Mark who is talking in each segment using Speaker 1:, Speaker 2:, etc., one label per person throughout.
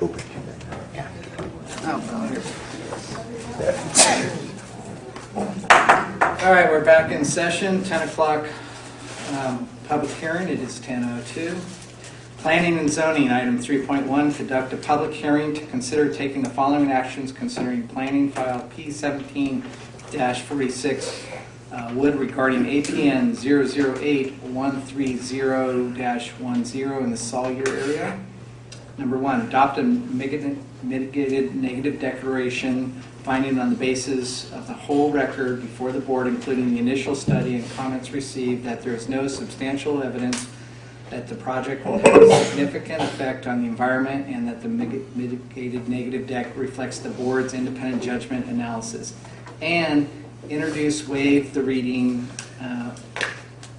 Speaker 1: Open.
Speaker 2: All right, we're back in session, 10 o'clock um, public hearing, it is 10:02. Planning and zoning, item 3.1, conduct a public hearing to consider taking the following actions considering planning file P17-46 uh, Wood regarding APN 008-130-10 in the Salyer area. Number one, adopt a mitigated negative declaration finding on the basis of the whole record before the board, including the initial study and comments received, that there is no substantial evidence that the project will have a significant effect on the environment and that the mitigated negative deck reflects the board's independent judgment analysis. And introduce, waive the reading uh,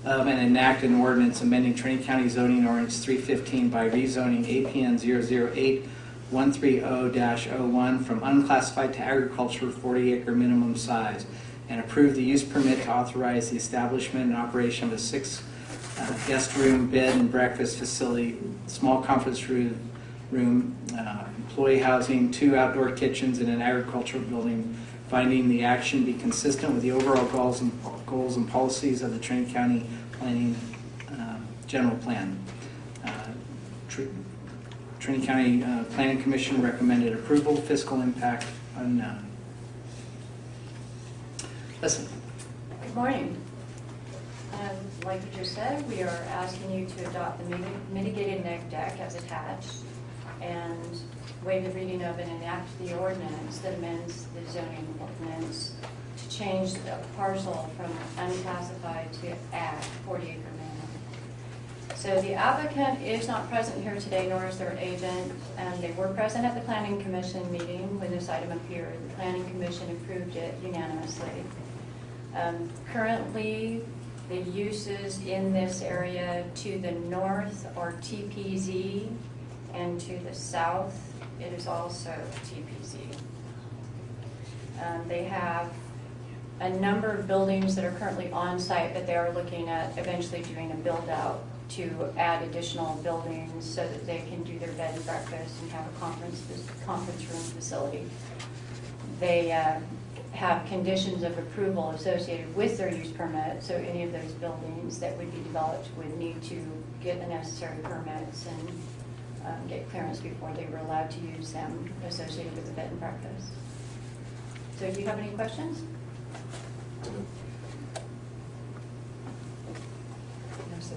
Speaker 2: of and enact an ordinance amending Trinity County zoning ordinance 315 by rezoning APN 008 130-01 from unclassified to agriculture 40 acre minimum size and approve the use permit to authorize the establishment and operation of a six uh, guest room, bed and breakfast facility, small conference room, room, uh, employee housing, two outdoor kitchens and an agricultural building, finding the action be consistent with the overall goals and, goals and policies of the Trinity County Planning uh, General Plan. Uh, Tr- Trinity County uh, Planning Commission recommended approval, fiscal impact unknown. Listen,
Speaker 3: Good morning. Um, Like you just said, we are asking you to adopt the mitigated neg deck as attached and waive the reading of and enact the ordinance that amends the zoning ordinance to change the parcel from unclassified to ag, 40 acre minimum. So the applicant is not present here today, nor is their agent. Um, They were present at the planning commission meeting when this item appeared. The planning commission approved it unanimously. Um, Currently, the uses in this area to the north are TPZ, and to the south, it is also TPZ. Um, They have a number of buildings that are currently on site, but they are looking at eventually doing a build-out to add additional buildings so that they can do their bed and breakfast and have a conference, conference room facility. They uh, have conditions of approval associated with their use permit, so any of those buildings that would be developed would need to get the necessary permits and um, get clearance before they were allowed to use them associated with the bed and breakfast. So do you have any questions? No, sir.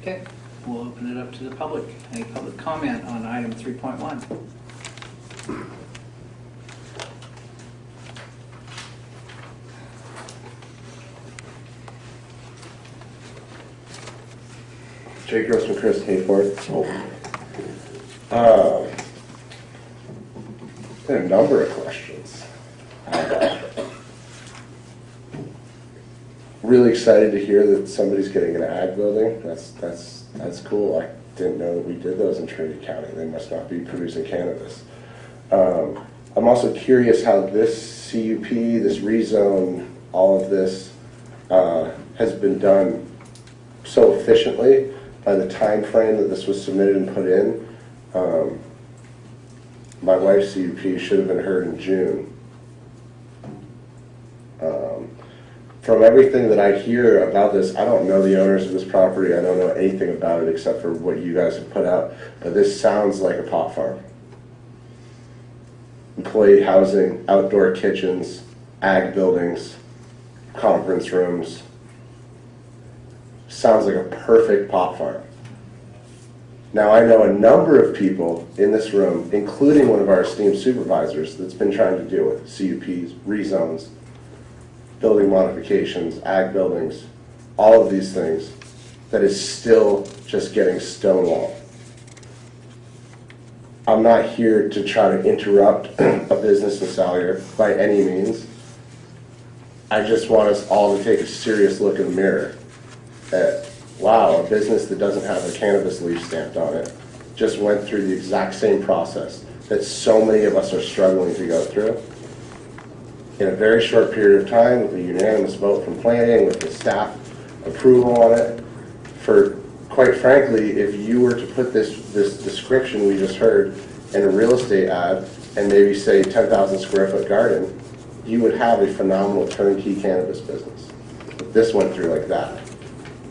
Speaker 2: okay, we'll open it up to the public. Any public comment on item 3.1?
Speaker 4: Grossman, Chris Hayfork. Uh, A number of questions. Really excited to hear that somebody's getting an ag building. That's, that's, that's cool. I didn't know that we did those in Trinity County. They must not be producing cannabis. Um, I'm also curious how this CUP, this rezone, all of this uh, has been done so efficiently by the time frame that this was submitted and put in. Um, My wife's CUP should have been heard in June. Um, From everything that I hear about this, I don't know the owners of this property, I don't know anything about it except for what you guys have put out, but this sounds like a pot farm. Employee housing, outdoor kitchens, ag buildings, conference rooms, sounds like a perfect pot farm. Now, I know a number of people in this room, including one of our esteemed supervisors, that's been trying to deal with CUPs, rezones, building modifications, ag buildings, all of these things, that is still just getting stonewalled. I'm not here to try to interrupt a business in Salyer by any means. I just want us all to take a serious look in the mirror at, wow, a business that doesn't have a cannabis leaf stamped on it just went through the exact same process that so many of us are struggling to go through. In a very short period of time, with a unanimous vote from planning, with the staff approval on it, for quite frankly, if you were to put this, this description we just heard in a real estate ad and maybe say 10,000 square foot garden, you would have a phenomenal turnkey cannabis business. This went through like that.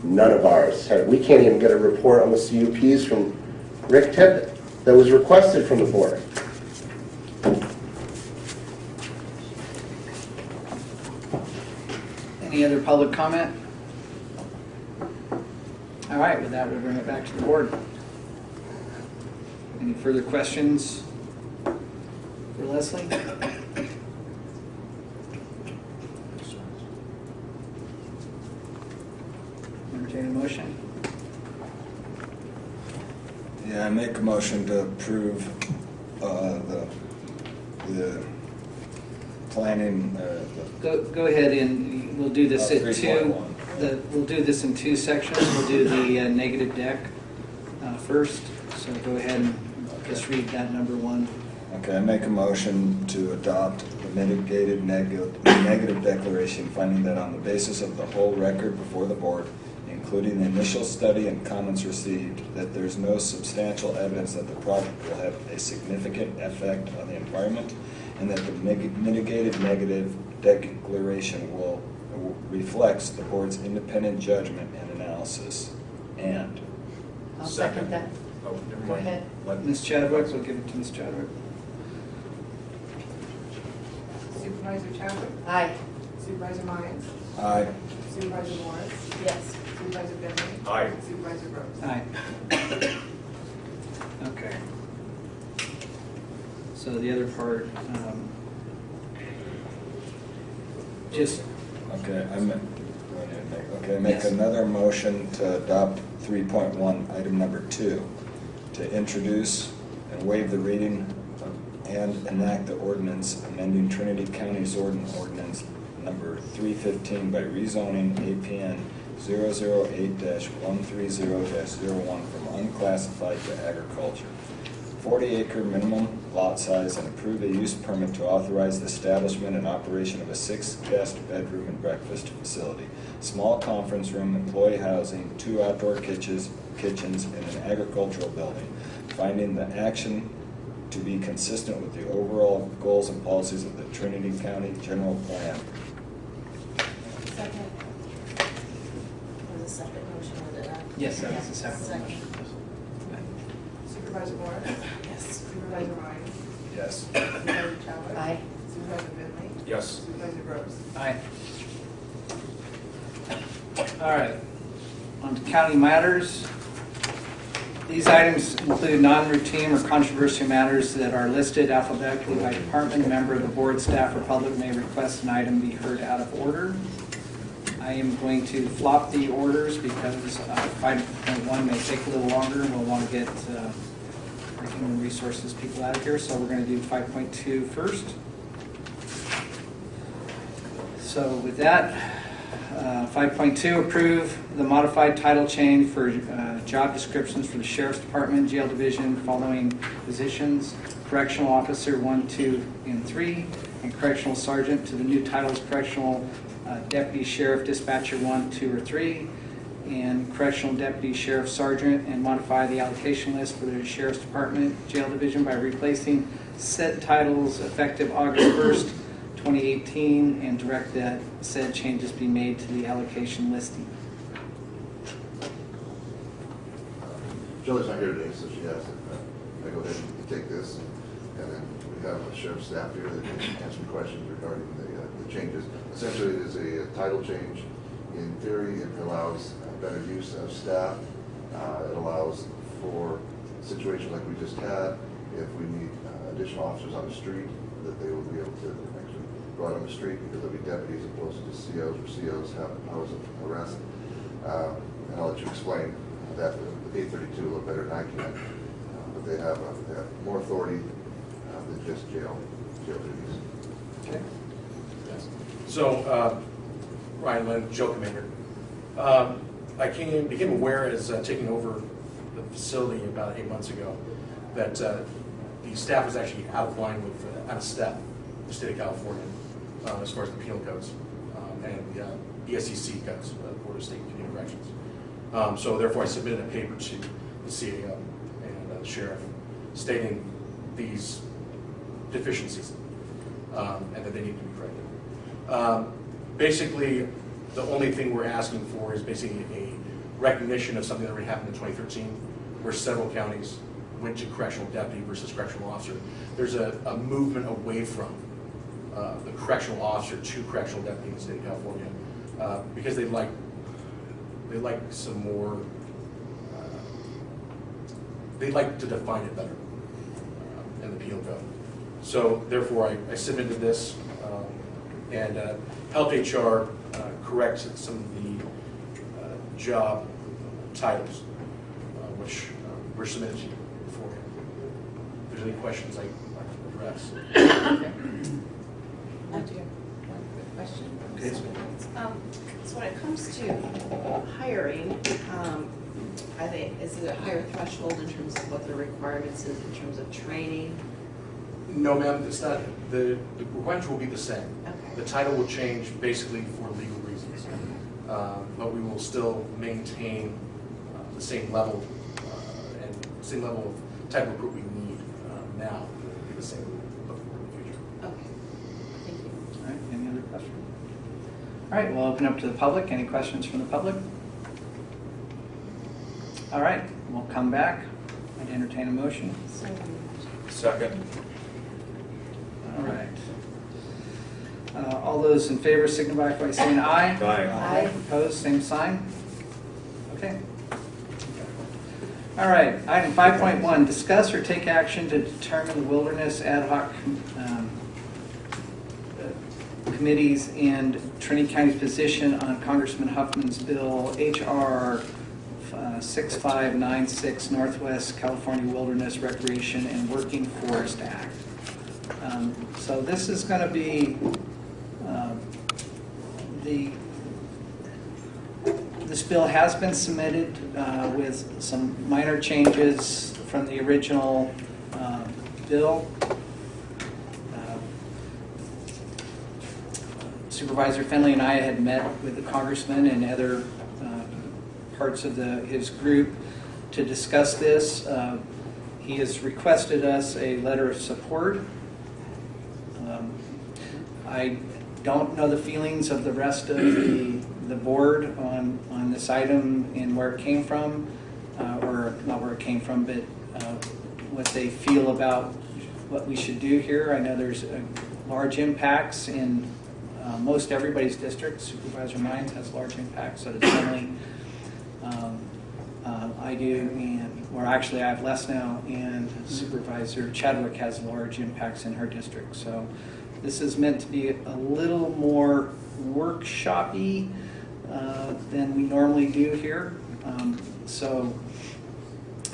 Speaker 4: None of ours we can't even get a report on the CUPs from Rick Tippett that was requested from the board.
Speaker 2: Any other public comment? All right, with that, we'll bring it back to the board. Any further questions for Leslie? Entertain a motion.
Speaker 5: Yeah, I make a motion to approve uh, the, the planning, uh,
Speaker 2: Go, go ahead and we'll do this
Speaker 5: Uh,
Speaker 2: at two.
Speaker 5: 3.1.
Speaker 2: The, we'll do this in two sections. We'll do the uh, negative deck uh, first. So go ahead and just read that number one.
Speaker 5: the, okay, I make a motion to adopt the mitigated negative, negative declaration, finding that on the basis of the whole record before the board, including the initial study and comments received, that there's no substantial evidence that the project will have a significant effect on the environment, and that the mig- mitigated negative declaration will reflects the board's independent judgment and analysis, and
Speaker 6: I'll second that.
Speaker 7: Oh, never
Speaker 6: Go
Speaker 7: mind.
Speaker 6: ahead.
Speaker 7: Let-
Speaker 2: Ms. Chadwick, we'll give it to Ms. Chadwick.
Speaker 8: Supervisor Chadwick?
Speaker 6: Aye.
Speaker 8: Supervisor Myers?
Speaker 5: Aye.
Speaker 8: Supervisor Morris?
Speaker 6: Yes.
Speaker 8: Supervisor Finley?
Speaker 7: Aye.
Speaker 8: Supervisor Rose?
Speaker 2: Aye. Okay. So the other part, um, just,
Speaker 5: okay, I make, okay, make
Speaker 2: Yes.
Speaker 5: another motion to adopt three point one, item number two, to introduce and waive the reading of- and enact the ordinance amending Trinity County's ordin- ordinance number three fifteen by rezoning APN 8 one three zero one from unclassified to agriculture. Forty acre minimum lot size and approve a use permit to authorize the establishment and operation of a six guest bedroom and breakfast facility. Small conference room, employee housing, two outdoor kitchens, kitchens, and an agricultural building. Finding the action to be consistent with the overall goals and policies of the Trinity County General Plan.
Speaker 6: Second. Was a separate motion, was it not?
Speaker 2: Yes, that was the second
Speaker 6: Second.
Speaker 2: motion.
Speaker 8: Supervisor Morris?
Speaker 6: Yes.
Speaker 8: Supervisor Myers?
Speaker 5: Yes.
Speaker 8: Supervisor Chadwick?
Speaker 6: Aye.
Speaker 8: Supervisor Finley?
Speaker 7: Yes.
Speaker 8: Supervisor Rose?
Speaker 2: Aye. All right, on to county matters. These items include non-routine or controversial matters that are listed alphabetically by department. A member of the board, staff, or public may request an item be heard out of order. I am going to flop the orders because uh, 5.1 may take a little longer, and we'll want to get uh, our human resources people out of here, so we're going to do 5.2 first. So with that, uh, 5.2, approve the modified title change for uh, job descriptions for the Sheriff's Department, Jail Division, following positions, Correctional Officer 1, 2, and 3, and Correctional Sergeant to the new titles Correctional uh, Deputy Sheriff Dispatcher 1, 2, or 3, and Correctional Deputy Sheriff Sergeant, and modify the allocation list for the Sheriff's Department, Jail Division by replacing said titles effective August 1st, 2018, and direct that said changes be made to the allocation listing.
Speaker 9: Jillie's not here today, so she has it. I go ahead and take this, and then we have a sheriff's staff here that can answer questions regarding the, uh, the changes. Essentially, is a title change. In theory, it allows better use of staff. Uh, It allows for situations like we just had, if we need uh, additional officers on the street, that they will be able to actually go out on the street because they'll be deputies opposed to COs, or COs have powers of arrest. Uh, And I'll let you explain that, the eight thirty-two a little better than I can. Uh, But they have, uh, they have more authority uh, than just jail, jail duties.
Speaker 2: Okay.
Speaker 7: So, uh, Ryan Lynn, Joe Commander. Um, I came, became aware as uh, taking over the facility about eight months ago, that uh, the staff was actually out of line with, uh, out of step, with the state of California, uh, as far as the penal codes um, and the uh, BSCC codes, uh, Board of State Community Corrections. Um, So therefore, I submitted a paper to the CAO and the sheriff stating these deficiencies um, and that they need to be corrected. Um, Basically, the only thing we're asking for is basically a recognition of something that already happened in 2013, where several counties went to correctional deputy versus correctional officer. There's a, a movement away from uh, the correctional officer to correctional deputy in the state of California, uh, because they like, they like some more, uh, they like to define it better uh, in the penal code. So therefore, I I submitted this and uh, helped HR uh, correct some of the uh, job titles, uh, which uh, were submitted to you beforehand. If there's any questions I I can address.
Speaker 8: I do have one quick question.
Speaker 7: Okay, so-
Speaker 8: Um, So when it comes to hiring, um, are they, is it a higher threshold in terms of what the requirements is in terms of training?
Speaker 7: No, ma'am, it's not, the the requirements will be the same.
Speaker 8: Okay.
Speaker 7: The title will change basically for legal reasons, Uh, but we will still maintain uh, the same level uh, and same level of type of recruit we need uh, now, will be the same before in the future.
Speaker 8: Okay, thank you.
Speaker 2: All right, any other questions? All right, we'll open up to the public. Any questions from the public? All right, we'll come back and entertain a motion.
Speaker 8: So moved.
Speaker 1: Second.
Speaker 2: All right. Uh, All those in favor signify by saying aye.
Speaker 8: Aye.
Speaker 2: Opposed, same sign? Okay. All right, item 5.1, discuss or take action to determine the wilderness ad hoc um, uh, committees and Trinity County's position on Congressman Huffman's bill HR uh, 6596 Northwest California Wilderness Recreation and Working Forest Act. Um, So this is going to be um, the, this bill has been submitted uh, with some minor changes from the original uh, bill. Uh, Supervisor Finley and I had met with the congressman and other uh, parts of the, his group to discuss this. Uh, He has requested us a letter of support. I don't know the feelings of the rest of the, the board on, on this item and where it came from, uh, or not where it came from, but uh, what they feel about what we should do here. I know there's large impacts in uh, most everybody's district. Supervisor Mines has large impacts, so does Finley. Um, uh, I do, and, or actually I have less now, and Supervisor Chadwick has large impacts in her district. So this is meant to be a little more workshop-y uh, than we normally do here. Um, So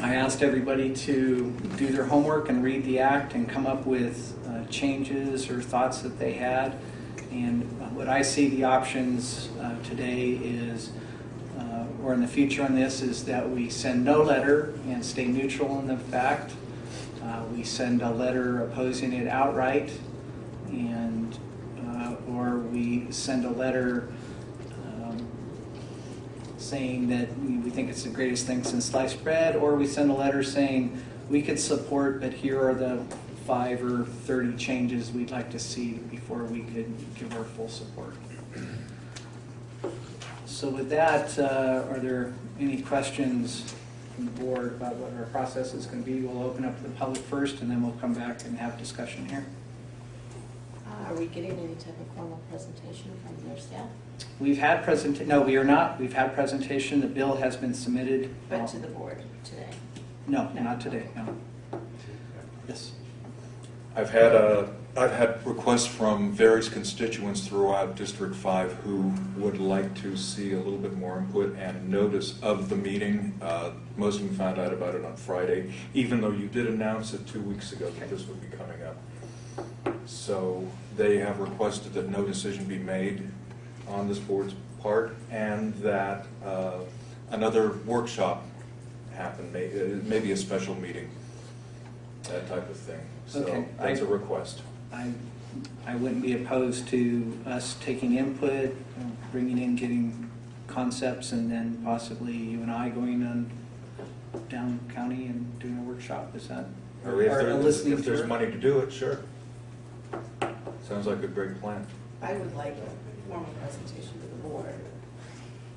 Speaker 2: I asked everybody to do their homework and read the act and come up with uh, changes or thoughts that they had. And what I see the options uh, today is, uh, or in the future on this, is that we send no letter and stay neutral in the fact. Uh, We send a letter opposing it outright, and, uh, or we send a letter um, saying that we think it's the greatest thing since sliced bread, or we send a letter saying we could support, but here are the five or 30 changes we'd like to see before we could give our full support. So with that, uh, are there any questions from the board about what our process is going to be? We'll open up to the public first, and then we'll come back and have discussion here.
Speaker 8: Are we getting any type of formal presentation from their staff?
Speaker 2: We've had present, no, we are not. We've had presentation. The bill has been submitted.
Speaker 8: But to the board today?
Speaker 2: No, not today, no. Yes.
Speaker 10: I've had a, I've had requests from various constituents throughout District Five who would like to see a little bit more input and notice of the meeting. Uh, Most of them found out about it on Friday, even though you did announce it two weeks ago that this would be coming up. So they have requested that no decision be made on this board's part and that uh, another workshop happen, may- uh, maybe a special meeting, that type of thing. So
Speaker 2: Okay,
Speaker 10: that's a request.
Speaker 2: I, I wouldn't be opposed to us taking input, bringing in, getting concepts and then possibly you and I going on down county and doing a workshop, is that?
Speaker 10: Or if there-
Speaker 2: listening
Speaker 10: if there's money to do it, sure. Sounds like a great plan.
Speaker 8: I would like a formal presentation to the board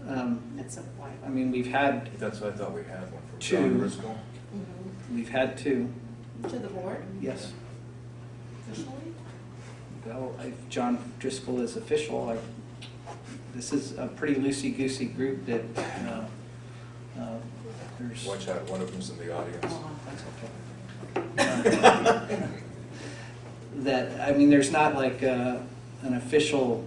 Speaker 2: Um,
Speaker 8: at some point.
Speaker 2: I mean, we've had,
Speaker 10: That's, I thought we had one from
Speaker 2: Two.
Speaker 10: John Driscoll.
Speaker 8: Mhm.
Speaker 2: we've had two,
Speaker 8: To the board
Speaker 2: yes.
Speaker 8: officially?
Speaker 2: Well, if John Driscoll is official, I, this is a pretty loosey-goosey group that, uh, uh, there's.
Speaker 10: Watch out, one of them's in the audience.
Speaker 8: Oh,
Speaker 2: That's okay. That, I mean, there's not like uh, an official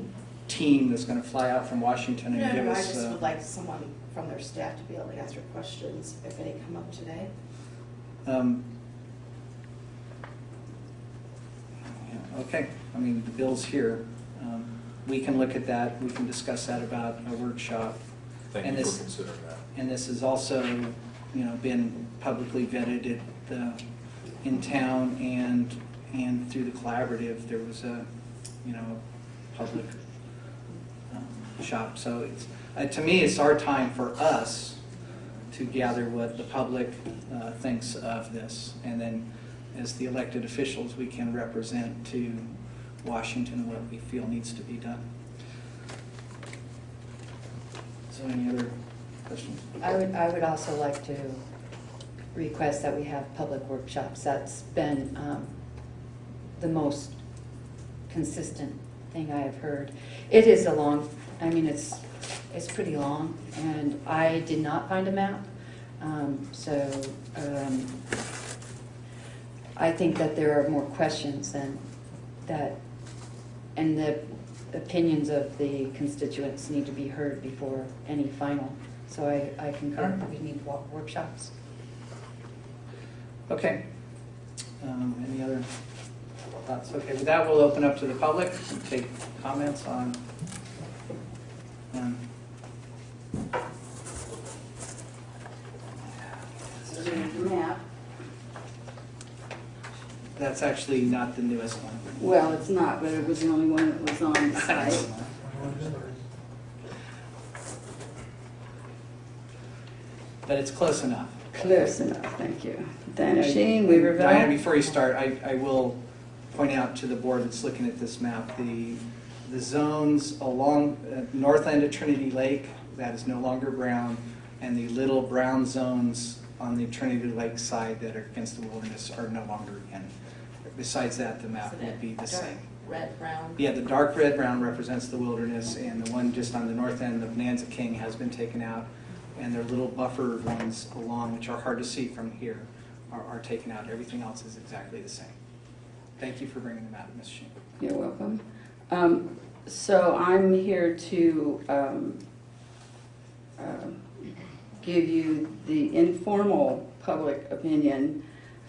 Speaker 2: team that's gonna fly out from Washington
Speaker 8: No,
Speaker 2: and give
Speaker 8: no, I
Speaker 2: us.
Speaker 8: just
Speaker 2: uh,
Speaker 8: would like someone from their staff to be able to answer questions if any come up today.
Speaker 2: um, yeah, Okay, I mean, the bill's here. Um, We can look at that, we can discuss that about a workshop.
Speaker 10: Thank
Speaker 2: And
Speaker 10: you
Speaker 2: this-
Speaker 10: for considering that.
Speaker 2: And this has also, you know, been publicly vetted at the, in town and, and through the collaborative, there was a, you know, public um, shop. So it's, uh, to me, it's our time for us to gather what the public uh, thinks of this. And then as the elected officials, we can represent to Washington what we feel needs to be done. So any other questions?
Speaker 6: I would, I would also like to request that we have public workshops. That's been um, the most consistent thing I have heard. It is a long, I mean, it's, it's pretty long, and I did not find a map. Um, So um, I think that there are more questions than that, and the opinions of the constituents need to be heard before any final. So I, I concur, we need workshops.
Speaker 2: Okay. Um, Any other thoughts? Okay, with that, we'll open up to the public, and take comments on, on
Speaker 11: So there's a map.
Speaker 2: That's actually not the newest one.
Speaker 11: Well, it's not, but it was the only one that was on the site.
Speaker 2: But it's close enough.
Speaker 11: Close enough, thank you. Dana Sheen.
Speaker 2: Diana, before you start, I, I will point out to the board that's looking at this map, the, the zones along uh, north end of Trinity Lake, that is no longer brown, and the little brown zones on the Trinity Lake side that are against the wilderness are no longer in. Besides that, the map
Speaker 8: So
Speaker 2: will be the
Speaker 8: dark
Speaker 2: same.
Speaker 8: Red, brown.
Speaker 2: Yeah, the dark red brown represents the wilderness, and the one just on the north end of Nanza King has been taken out. And their little buffer ones along, which are hard to see from here, are, are taken out. Everything else is exactly the same. Thank you for bringing them out, Ms. Sheen.
Speaker 11: You're welcome. Um, So I'm here to um, um, give you the informal public opinion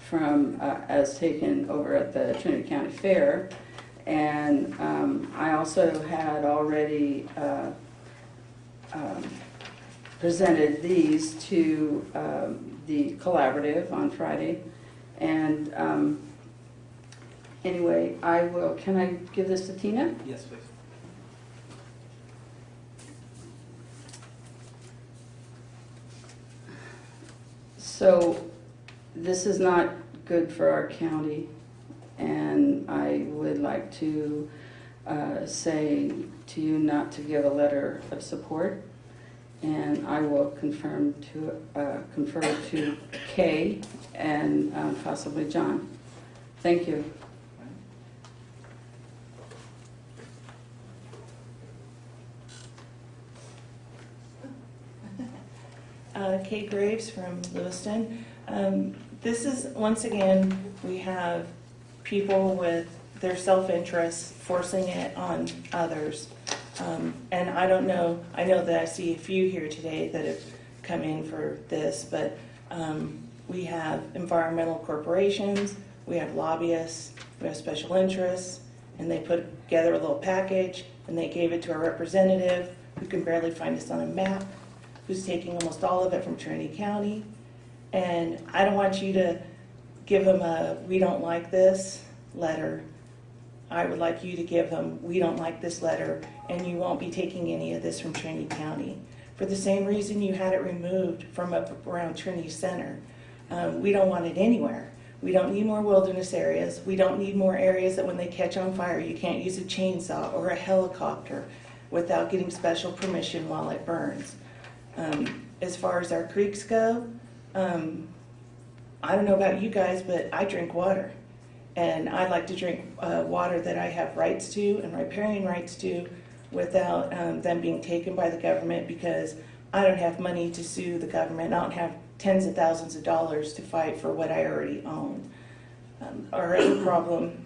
Speaker 11: from, uh, as taken over at the Trinity County Fair. And um, I also had already uh, um, presented these to um, the collaborative on Friday. And anyway, I will, can I give this to Tina?
Speaker 2: Yes, please.
Speaker 11: So this is not good for our county, and I would like to uh, say to you not to give a letter of support. And I will confirm to, uh, confer to Kay and uh, possibly John. Thank you.
Speaker 12: Uh, Kate Graves from Lewiston. Um, This is, once again, we have people with their self-interest forcing it on others. Um, And I don't know, I know that I see a few here today that have come in for this, but um, we have environmental corporations, we have lobbyists, we have special interests, and they put together a little package, and they gave it to our representative, who can barely find us on a map, who's taking almost all of it from Trinity County. And I don't want you to give them a, we don't like this letter. I would like you to give them, we don't like this letter, and you won't be taking any of this from Trinity County. for the same reason you had it removed from up around Trinity Center. Um, we don't want it anywhere. We don't need more wilderness areas. We don't need more areas that when they catch on fire, you can't use a chainsaw or a helicopter without getting special permission while it burns. Um, as far as our creeks go, um, I don't know about you guys, but I drink water. And I like to drink uh, water that I have rights to and riparian rights to without um, them being taken by the government because I don't have money to sue the government. I don't have tens of thousands of dollars to fight for what I already own. Um, our other problem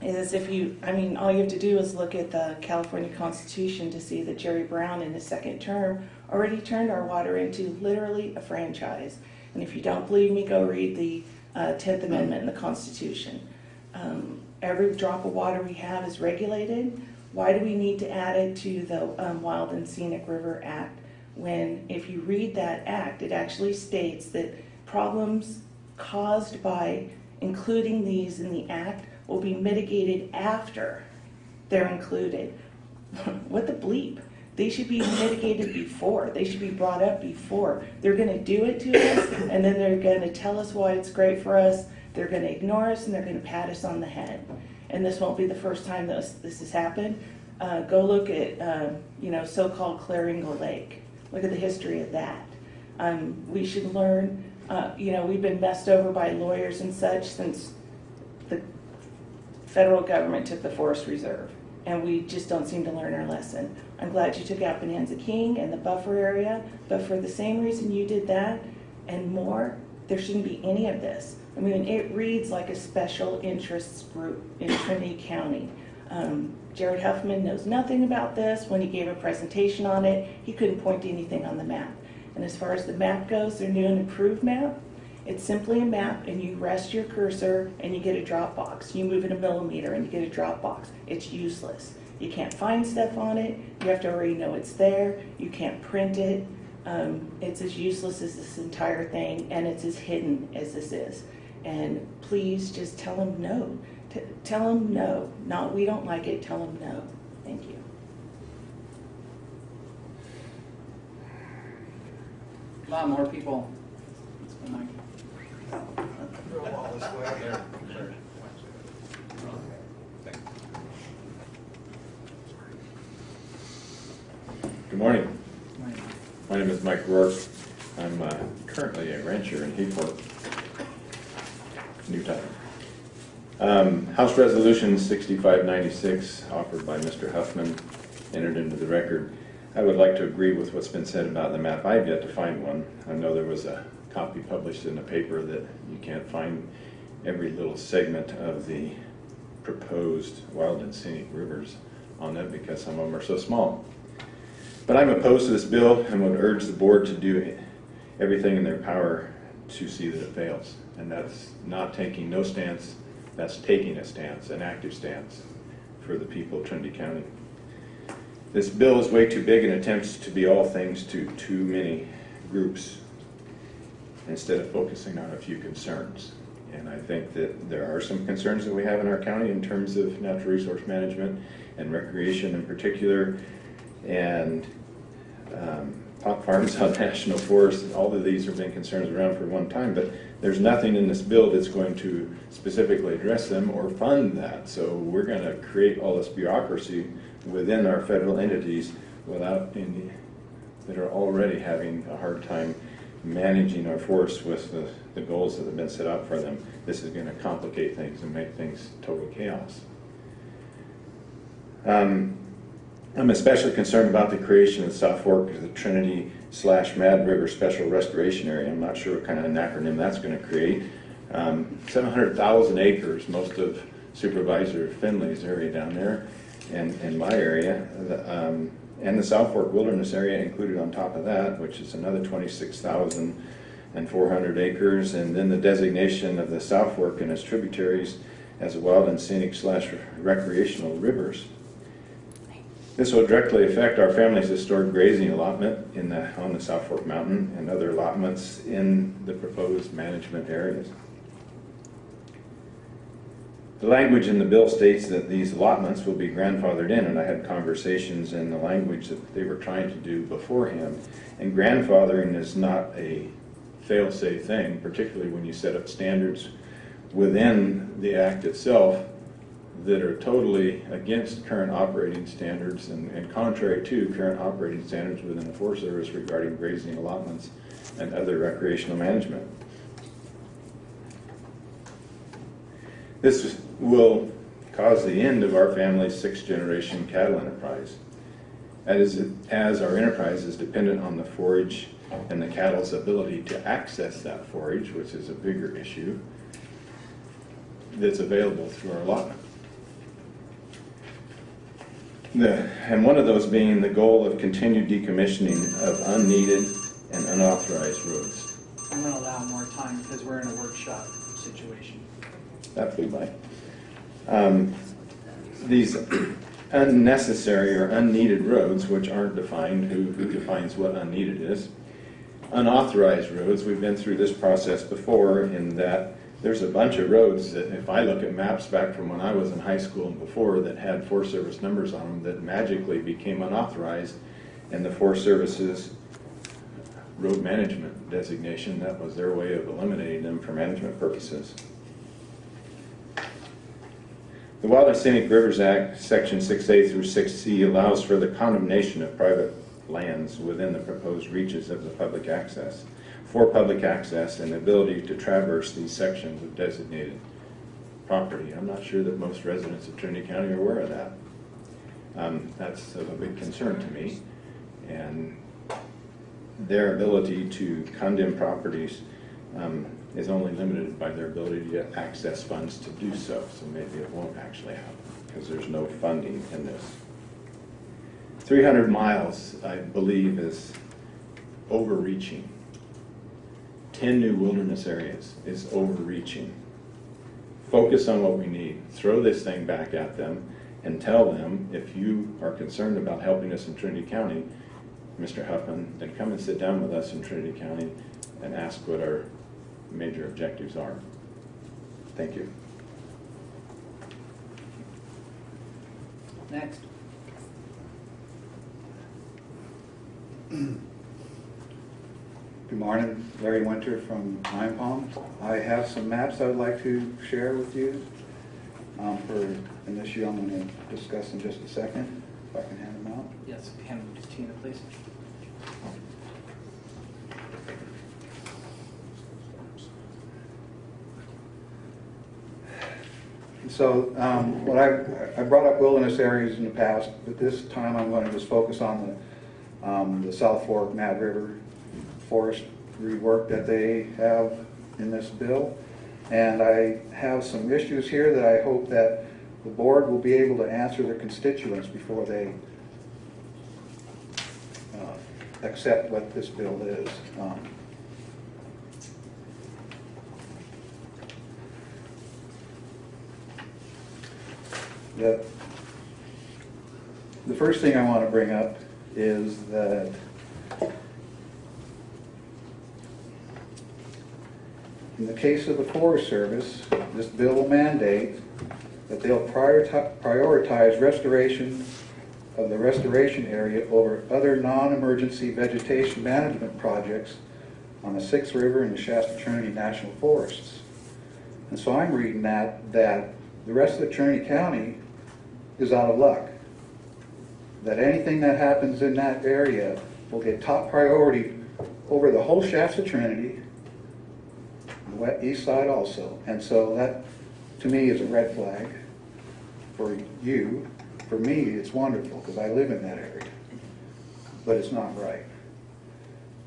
Speaker 12: is if you, I mean, all you have to do is look at the California Constitution to see that Jerry Brown in his second term already turned our water into literally a franchise. And if you don't believe me, go read the uh, 10th Amendment in the Constitution. Um, every drop of water we have is regulated. Why do we need to add it to the um, Wild and Scenic River Act when, if you read that act, it actually states that problems caused by including these in the act will be mitigated after they're included. what the bleep? They should be mitigated before. They should be brought up before. They're going to do it to us, and then they're going to tell us why it's great for us. They're going to ignore us, and they're going to pat us on the head. And this won't be the first time this, this has happened. Uh, go look at, um, you know, so-called Clair Engle Lake. Look at the history of that. Um, we should learn, uh, you know, we've been messed over by lawyers and such since the federal government took the forest reserve. And we just don't seem to learn our lesson. I'm glad you took out Bonanza King and the buffer area, but for the same reason you did that and more, there shouldn't be any of this. I mean, it reads like a special interests group in Trinity County. Um, Jared Huffman knows nothing about this. When he gave a presentation on it, he couldn't point to anything on the map. And as far as the map goes, their new and improved map, it's simply a map and you rest your cursor and you get a drop box. You move it a millimeter and you get a drop box. It's useless. You can't find stuff on it. You have to already know it's there. You can't print it. Um, it's as useless as this entire thing and it's as hidden as this is. And please just tell them no. T- tell them no. Not we don't like it. Tell them no. Thank you.
Speaker 2: Come on, more people. Let's go, Mike.
Speaker 5: Good morning.
Speaker 2: Mike.
Speaker 5: My name is Mike Rourke. I'm uh, currently a rancher in Hayfork, New. Um, House Resolution 6596, offered by Mr. Huffman, entered into the record. I would like to agree with what's been said about the map. I've yet to find one. I know there was a copy published in the paper that you can't find every little segment of the proposed wild and scenic rivers on it because some of them are so small. But I'm opposed to this bill and would urge the board to do everything in their power to see that it fails. And that's not taking no stance, that's taking a stance, an active stance for the people of Trinity County. This bill is way too big and attempts to be all things to too many groups instead of focusing on a few concerns. And I think that there are some concerns that we have in our county in terms of natural resource management and recreation in particular. And um, farms on national forests, all of these have been concerns around for one time, but there's nothing in this bill that's going to specifically address them or fund that. So we're going to create all this bureaucracy within our federal entities without any, that are already having a hard time managing our forests with the, the goals that have been set out for them. This is going to complicate things and make things total chaos. Um, I'm especially concerned about the creation of South Fork the Trinity slash Mad River Special Restoration Area. I'm not sure what kind of an acronym that's going to create. Um, 700,000 acres, most of Supervisor Finley's area down there, and in my area, the, um, and the South Fork Wilderness Area included on top of that, which is another 26,400 acres, and then the designation of the South Fork and its tributaries as wild and scenic slash recreational rivers. This will directly affect our family's historic grazing allotment in the, on the South Fork Mountain and other allotments in the proposed management areas. The language in the bill states that these allotments will be grandfathered in, and I had conversations in the language that they were trying to do beforehand. And grandfathering is not a fail-safe thing, particularly when you set up standards within the act itself that are totally against current operating standards and and contrary to current operating standards within the Forest Service regarding grazing allotments and other recreational management. This will cause the end of our family's sixth-generation cattle enterprise. As, as our enterprise is dependent on the forage and the cattle's ability to access that forage, which is a bigger issue, that's available through our allotment. The, and one of those being the goal of continued decommissioning of unneeded and unauthorized roads.
Speaker 2: I'm going to allow more time because we're in a workshop situation.
Speaker 5: That flew by. Um, These unnecessary or unneeded roads, which aren't defined, who, who defines what unneeded is? Unauthorized roads, we've been through this process before in that there's a bunch of roads that if I look at maps back from when I was in high school and before that had Forest Service numbers on them that magically became unauthorized and the Forest Service's road management designation, that was their way of eliminating them for management purposes. The Wild and Scenic Rivers Act, Section 6A through 6C allows for the condemnation of private lands within the proposed reaches of the public access, for public access and the ability to traverse these sections of designated property. I'm not sure that most residents of Trinity County are aware of that. Um, That's of a big concern to me. And their ability to condemn properties um, is only limited by their ability to access funds to do so. So maybe it won't actually happen because there's no funding in this. 300 miles, I believe, is overreaching. 10 new wilderness areas is overreaching. Focus on what we need. Throw this thing back at them and tell them, if you are concerned about helping us in Trinity County, Mr. Huffman, then come and sit down with us in Trinity County and ask what our major objectives are. Thank you.
Speaker 2: Next.
Speaker 13: Good morning, Larry Winter from Hyampom. I have some maps I would like to share with you um, for an issue I'm going to discuss in just a second, if I can hand them out.
Speaker 2: Yes, hand them to Tina, please.
Speaker 13: So um, what I, I brought up wilderness areas in the past, but this time I'm going to just focus on the, um, the South Fork Mad River Forest rework that they have in this bill. And I have some issues here that I hope that the board will be able to answer their constituents before they uh, accept what this bill is. Um, The, the first thing I want to bring up is that in the case of the Forest Service, this bill will mandate that they'll prioritize restoration of the restoration area over other non-emergency vegetation management projects on the Six Rivers and the Shasta Trinity National Forests. And so I'm reading that, that the rest of the Trinity County is out of luck. That anything that happens in that area will get top priority over the whole Shasta Trinity, east side also. And so that, to me, is a red flag for you. For me, it's wonderful, because I live in that area. But it's not right.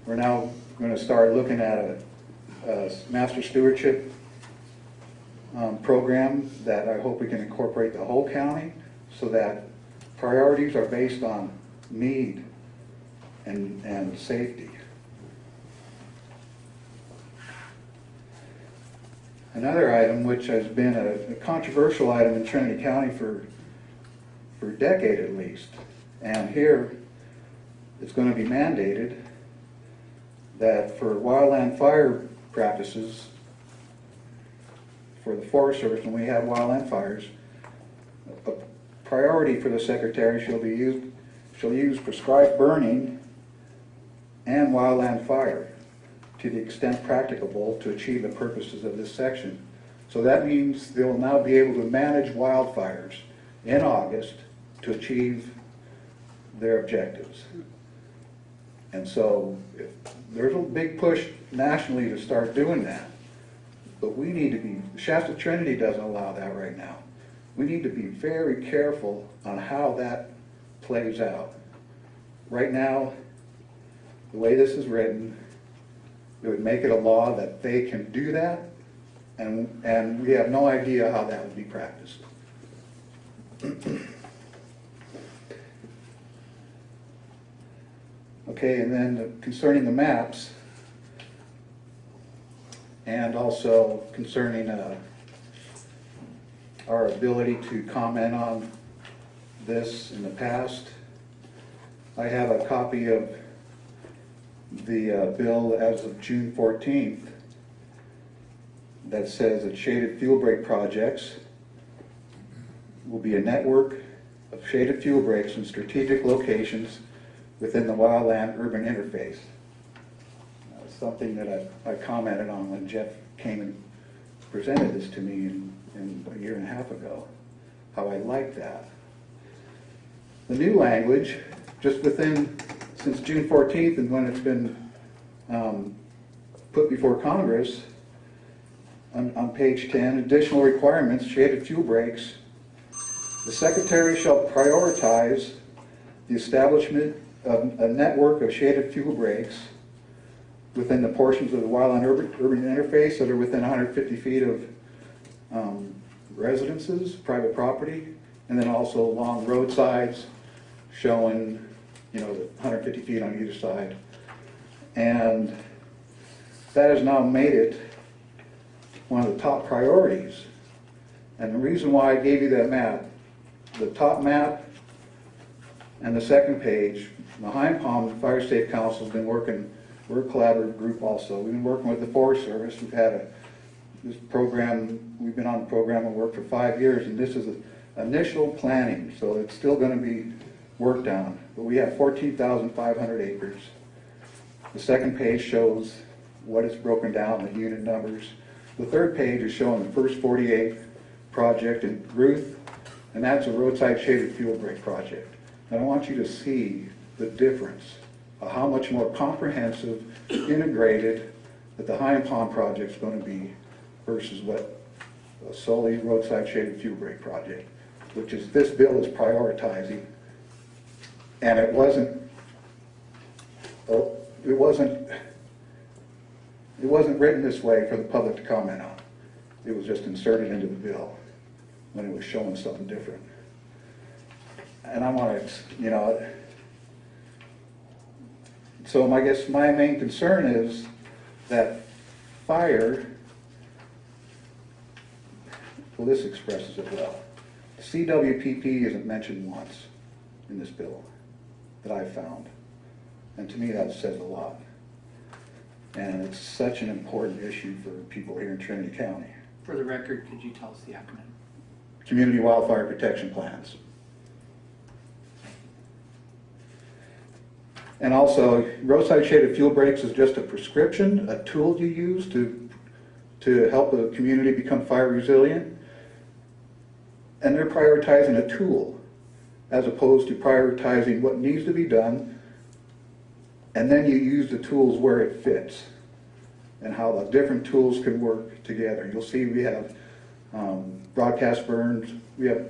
Speaker 13: We're now gonna start looking at a, a master stewardship um, program that I hope we can incorporate the whole county so that priorities are based on need and, and safety. Another item which has been a a controversial item in Trinity County for, for a decade at least, and here it's going to be mandated that for wildland fire practices, for the Forest Service when we have wildland fires, a priority for the secretary shall be used, shall use prescribed burning and wildland fire to the extent practicable to achieve the purposes of this section. So that means they will now be able to manage wildfires in August to achieve their objectives. And so there's a big push nationally to start doing that. But we need to be, Shasta Trinity doesn't allow that right now. We need to be very careful on how that plays out. Right now, the way this is written, it would make it a law that they can do that, and, and we have no idea how that would be practiced. Okay, and then concerning the maps, and also concerning uh, our ability to comment on this in the past, I have a copy of the uh, bill as of June 14th that says that shaded fuel break projects will be a network of shaded fuel breaks in strategic locations within the wildland urban interface. Something that I, I commented on when Jeff came and presented this to me in, in a year and a half ago, how I like that. The new language, just within, since June 14th and when it's been um, put before Congress, on, on page 10, additional requirements, shaded fuel breaks. The secretary shall prioritize the establishment of a network of shaded fuel breaks within the portions of the wildland urban, urban interface that are within 150 feet of um, residences, private property, and then also along roadsides showing, you know, the 150 feet on either side. And that has now made it one of the top priorities. And the reason why I gave you that map, the top map and the second page, the Palm Fire Safe Council's been working, we're a collaborative group also. We've been working with the Forest Service. We've had a, this program, we've been on the program and worked for five years, and this is the initial planning, so it's still gonna be worked on. But we have fourteen thousand five hundred acres. The second page shows what it's broken down, the unit numbers. The third page is showing the first 48 project in Ruth, and that's a roadside shaded fuel break project. And I want you to see the difference of how much more comprehensive, integrated that the Hyampom is going to be versus what a solely roadside shaded fuel break project, which is this bill is prioritizing. And it wasn't, oh, it wasn't it wasn't written this way for the public to comment on. It was just inserted into the bill when it was showing something different. And I want to, you know, so I guess my main concern is that fire, well, this expresses it well. CWPP isn't mentioned once in this bill that I've found. And to me, that says a lot. And it's such an important issue for people here in Trinity County.
Speaker 2: For the record, could you tell us the acronym?
Speaker 13: Community Wildfire Protection Plans. And also, roadside shaded fuel breaks is just a prescription, a tool you use to, to help a community become fire resilient. And they're prioritizing a tool as opposed to prioritizing what needs to be done and then you use the tools where it fits and how the different tools can work together. You'll see we have um, broadcast burns, we have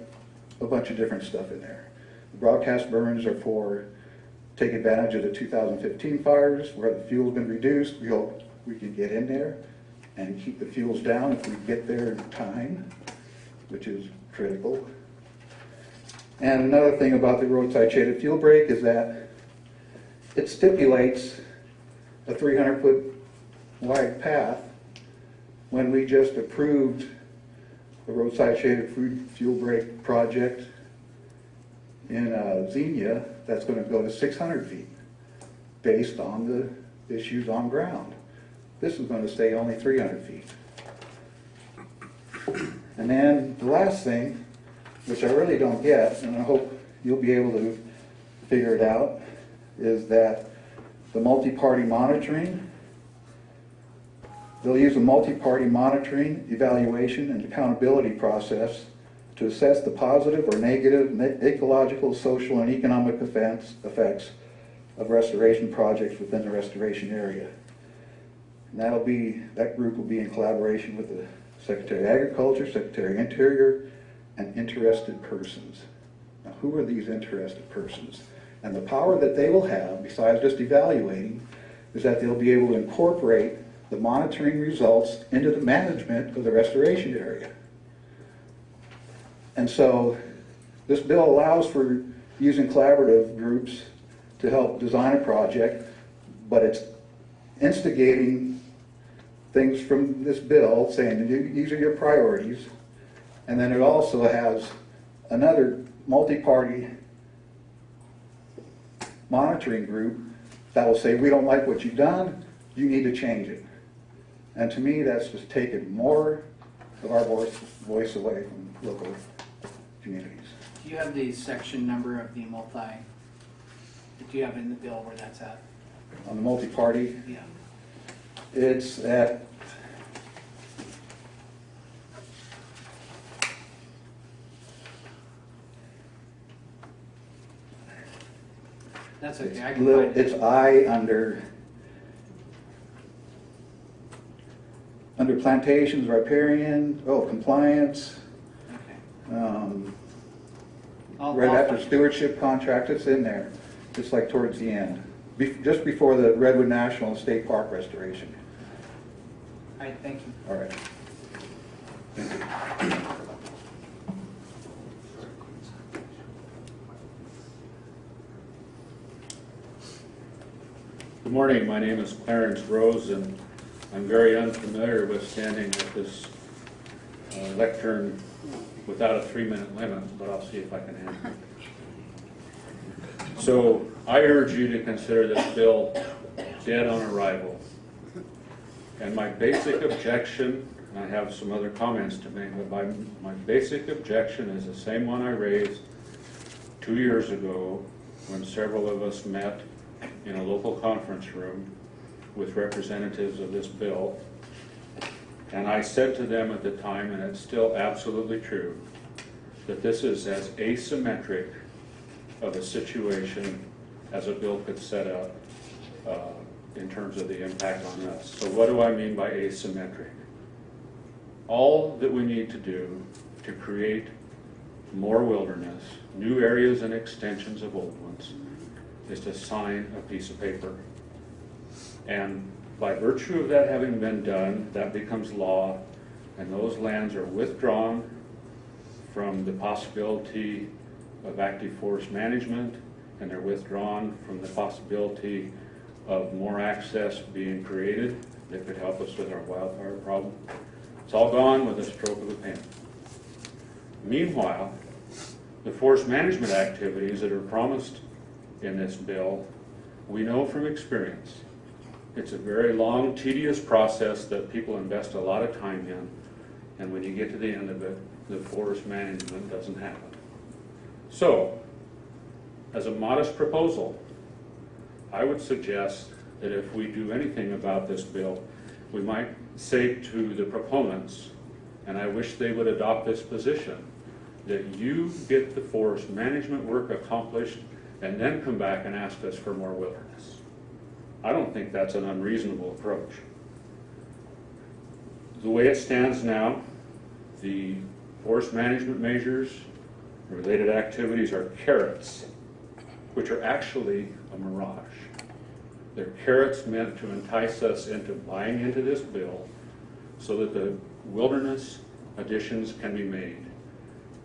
Speaker 13: a bunch of different stuff in there. The broadcast burns are for take advantage of the 2015 fires where the fuel's been reduced. We hope we can get in there and keep the fuels down if we get there in time, which is critical. And another thing about the roadside shaded fuel break is that it stipulates a 300-foot wide path when we just approved the roadside shaded fuel break project in uh, Zenia that's going to go to 600 feet based on the issues on ground. This is going to stay only 300 feet. And then the last thing, which I really don't get, and I hope you'll be able to figure it out, is that the multi-party monitoring, they'll use a multi-party monitoring, evaluation, and accountability process to assess the positive or negative ecological, social, and economic effects, effects of restoration projects within the restoration area. And that'll be, that group will be in collaboration with the Secretary of Agriculture, Secretary of Interior, and interested persons. Now, who are these interested persons? And the power that they will have, besides just evaluating, is that they'll be able to incorporate the monitoring results into the management of the restoration area. And so, this bill allows for using collaborative groups to help design a project, but it's instigating things from this bill, saying these are your priorities. And then it also has another multi-party monitoring group that will say, we don't like what you've done, you need to change it. And to me, that's just taking more of our voice, voice away from local communities.
Speaker 2: Do you have the section number of the multi, do you have in the bill where that's at?
Speaker 13: On the multi-party,
Speaker 2: Yeah.
Speaker 13: it's at,
Speaker 2: That's okay, I
Speaker 13: it's
Speaker 2: can
Speaker 13: little,
Speaker 2: find it.
Speaker 13: it's I under, under plantations, riparian, oh, compliance,
Speaker 2: Okay.
Speaker 13: um,
Speaker 2: I'll-
Speaker 13: right
Speaker 2: I'll
Speaker 13: after
Speaker 2: find it.
Speaker 13: stewardship contract, it's in there, just like towards the end. Be- Just before the Redwood National State Park restoration.
Speaker 2: All right, thank you.
Speaker 13: All right.
Speaker 14: Good morning, my name is Clarence Rose, and I'm very unfamiliar with standing at this uh, lectern without a three-minute limit, but I'll see if I can handle it. So I urge you to consider this bill dead on arrival. And my basic objection, and I have some other comments to make, but my, my basic objection is the same one I raised two years ago when several of us met in a local conference room with representatives of this bill. And I said to them at the time, and it's still absolutely true, that this is as asymmetric of a situation as a bill could set up uh, in terms of the impact on us. So what do I mean by asymmetric? All that we need to do to create more wilderness, new areas and extensions of old ones, is to sign a piece of paper. And by virtue of that having been done, that becomes law, and those lands are withdrawn from the possibility of active forest management, and they're withdrawn from the possibility of more access being created that could help us with our wildfire problem. It's all gone with a stroke of a pen. Meanwhile, the forest management activities that are promised in this bill, we know from experience, it's a very long, tedious process that people invest a lot of time in, and when you get to the end of it, the forest management doesn't happen. So, as a modest proposal, I would suggest that if we do anything about this bill, we might say to the proponents, and I wish they would adopt this position, that you get the forest management work accomplished and then come back and ask us for more wilderness. I don't think that's an unreasonable approach. The way it stands now, the forest management measures, related activities are carrots, which are actually a mirage. They're carrots meant to entice us into buying into this bill so that the wilderness additions can be made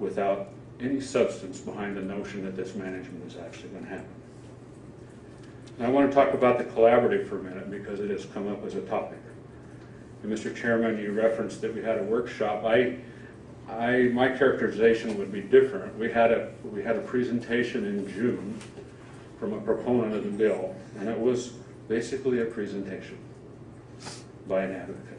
Speaker 14: without any substance behind the notion that this management is actually going to happen. I want to talk about the collaborative for a minute because it has come up as a topic. And Mr. Chairman, you referenced that we had a workshop. I, I, my characterization would be different. We had a, we had a presentation in June from a proponent of the bill, and it was basically a presentation by an advocate.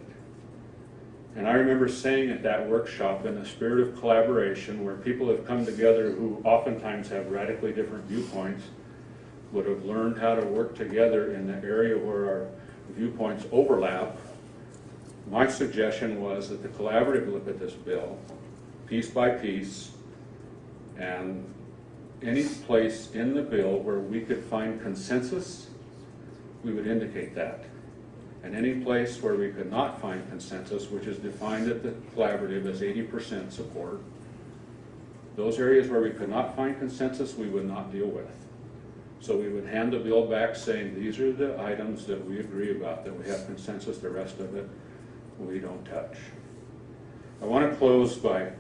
Speaker 14: And I remember saying at that workshop, in a spirit of collaboration, where people have come together who oftentimes have radically different viewpoints, would have learned how to work together in the area where our viewpoints overlap. My suggestion was that the collaborative look at this bill, piece by piece, and any place in the bill where we could find consensus, we would indicate that. And any place where we could not find consensus, which is defined at the collaborative as eighty percent support, those areas where we could not find consensus, we would not deal with. So we would hand the bill back saying, these are the items that we agree about, that we have consensus, the rest of it, we don't touch. I want to close by,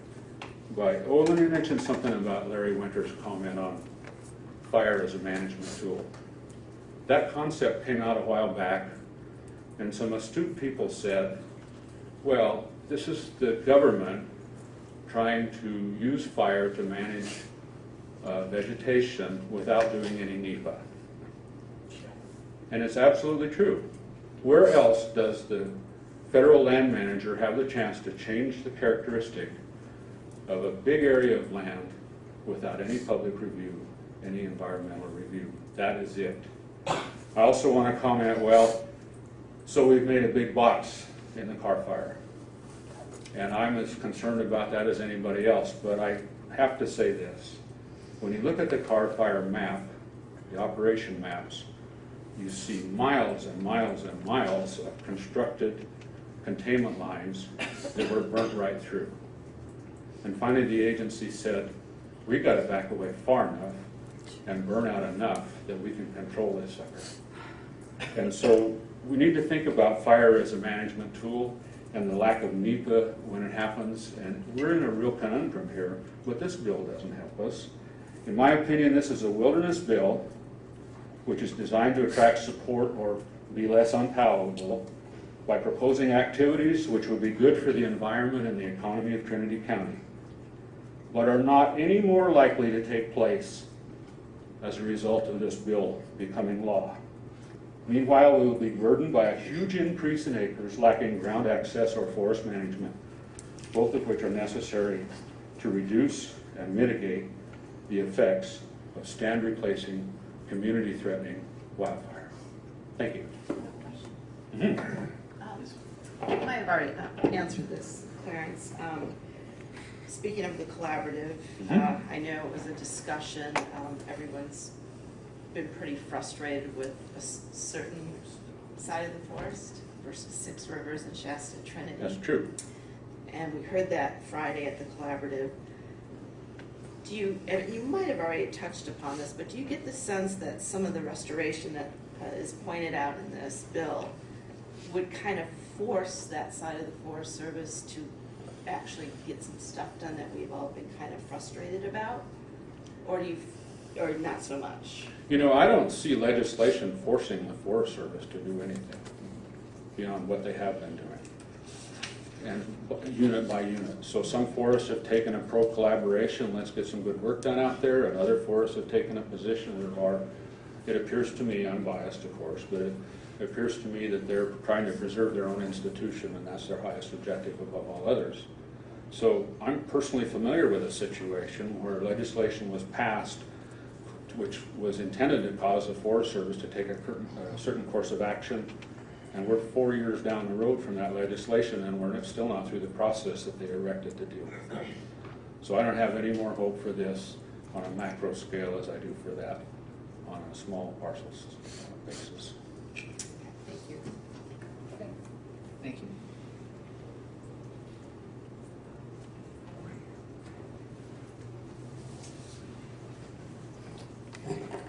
Speaker 14: by, oh, let me mention something about Larry Winter's comment on fire as a management tool. That concept came out a while back, and some astute people said, well, this is the government trying to use fire to manage uh, vegetation without doing any NEPA. And it's absolutely true. Where else does the federal land manager have the chance to change the characteristic of a big area of land without any public review, any environmental review? That is it. I also want to comment, well, so we've made a big box in the Carr fire. And I'm as concerned about that as anybody else, but I have to say this. When you look at the Carr fire map, the operation maps, you see miles and miles and miles of constructed containment lines that were burnt right through. And finally, the agency said, we've got to back away far enough and burn out enough that we can control this sucker. And so we need to think about fire as a management tool and the lack of NEPA when it happens. And we're in a real conundrum here, but this bill doesn't help us. In my opinion, this is a wilderness bill which is designed to attract support or be less unpalatable by proposing activities which would be good for the environment and the economy of Trinity County, but are not any more likely to take place as a result of this bill becoming law. Meanwhile, we will be burdened by a huge increase in acres lacking ground access or forest management, both of which are necessary to reduce and mitigate the effects of stand replacing, community threatening wildfire. Thank you. Mhm.
Speaker 8: Um, You might have already uh, answered this, Clarence. Um, Speaking of the collaborative, uh,
Speaker 14: Mhm.
Speaker 8: I know it was a discussion, um, everyone's been pretty frustrated with a certain side of the forest versus Six Rivers and Shasta Trinity.
Speaker 14: That's true.
Speaker 8: And we heard that Friday at the collaborative. Do you, and you might have already touched upon this, but do you get the sense that some of the restoration that uh, is pointed out in this bill would kind of force that side of the Forest Service to actually get some stuff done that we've all been kind of frustrated about? Or do you, or not so much?
Speaker 14: You know, I don't see legislation forcing the Forest Service to do anything beyond what they have been doing. And unit by unit. So some forests have taken a pro-collaboration, let's get some good work done out there, and other forests have taken a position that are, it appears to me, I'm biased of course, but it appears to me that they're trying to preserve their own institution and that's their highest objective above all others. So I'm personally familiar with a situation where legislation was passed which was intended to cause the Forest Service to take a certain, a certain course of action. And we're four years down the road from that legislation and we're still not through the process that they erected to deal with. So I don't have any more hope for this on a macro scale as I do for that on a small parcels uh, basis.
Speaker 8: Thank you.
Speaker 2: Thank you.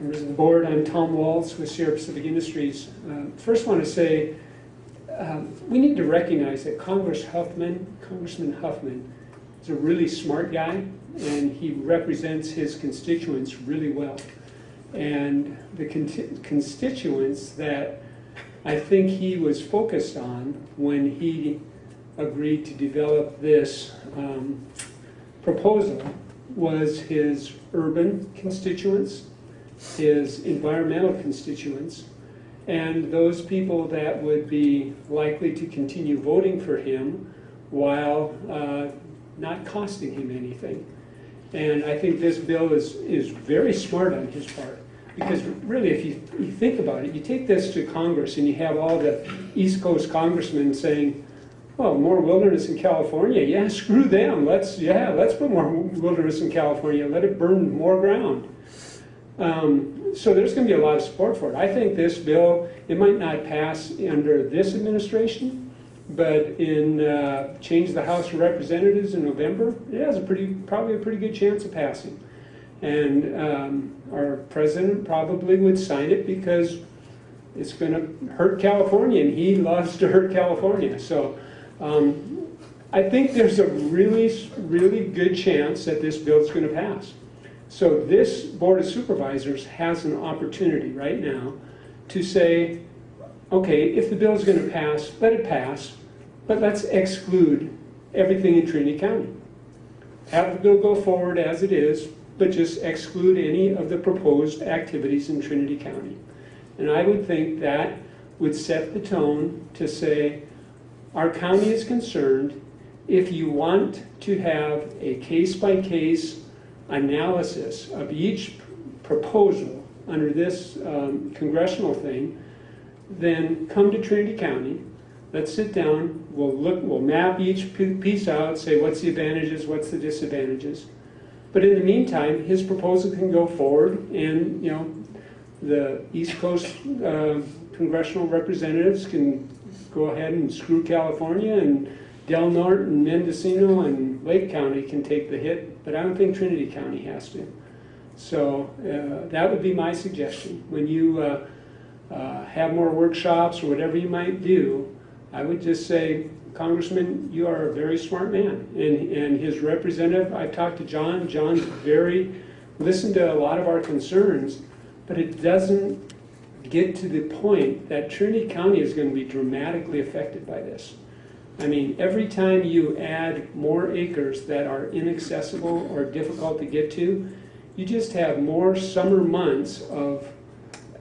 Speaker 15: Members of the board, I'm Tom Walls with Sierra Pacific Industries. Uh, First want to say, um, we need to recognize that Congress Huffman, Congressman Huffman, is a really smart guy, and he represents his constituents really well. And the conti- constituents that I think he was focused on when he agreed to develop this um, proposal was his urban constituents, his environmental constituents, and those people that would be likely to continue voting for him while uh, not costing him anything. And I think this bill is, is very smart on his part. Because really, if you, you think about it, you take this to Congress and you have all the East Coast congressmen saying, well, more wilderness in California, yeah, screw them, let's, yeah, let's put more wilderness in California, let it burn more ground. Um, so there's going to be a lot of support for it. I think this bill, it might not pass under this administration, but in uh, change the House of Representatives in November, it has a pretty, probably a pretty good chance of passing. And um, our president probably would sign it because it's going to hurt California, and he loves to hurt California. So um, I think there's a really, really good chance that this bill is going to pass. So this Board of Supervisors has an opportunity right now to say, okay, if the bill is going to pass, let it pass, but let's exclude everything in Trinity County. Have the bill go forward as it is, but just exclude any of the proposed activities in Trinity County. And I would think that would set the tone to say, our county is concerned, if you want to have a case-by-case analysis of each proposal under this um, congressional thing, then come to Trinity County, let's sit down, we'll look, we'll map each piece out, say what's the advantages, what's the disadvantages. But in the meantime, his proposal can go forward and, you know, the East Coast uh, congressional representatives can go ahead and screw California and Del Norte and Mendocino and Lake County can take the hit, but I don't think Trinity County has to. So uh, that would be my suggestion. When you uh, uh, have more workshops or whatever you might do, I would just say, Congressman, you are a very smart man. And, and his representative, I've talked to John, John's very, listened to a lot of our concerns, but it doesn't get to the point that Trinity County is going to be dramatically affected by this. I mean, every time you add more acres that are inaccessible or difficult to get to, you just have more summer months of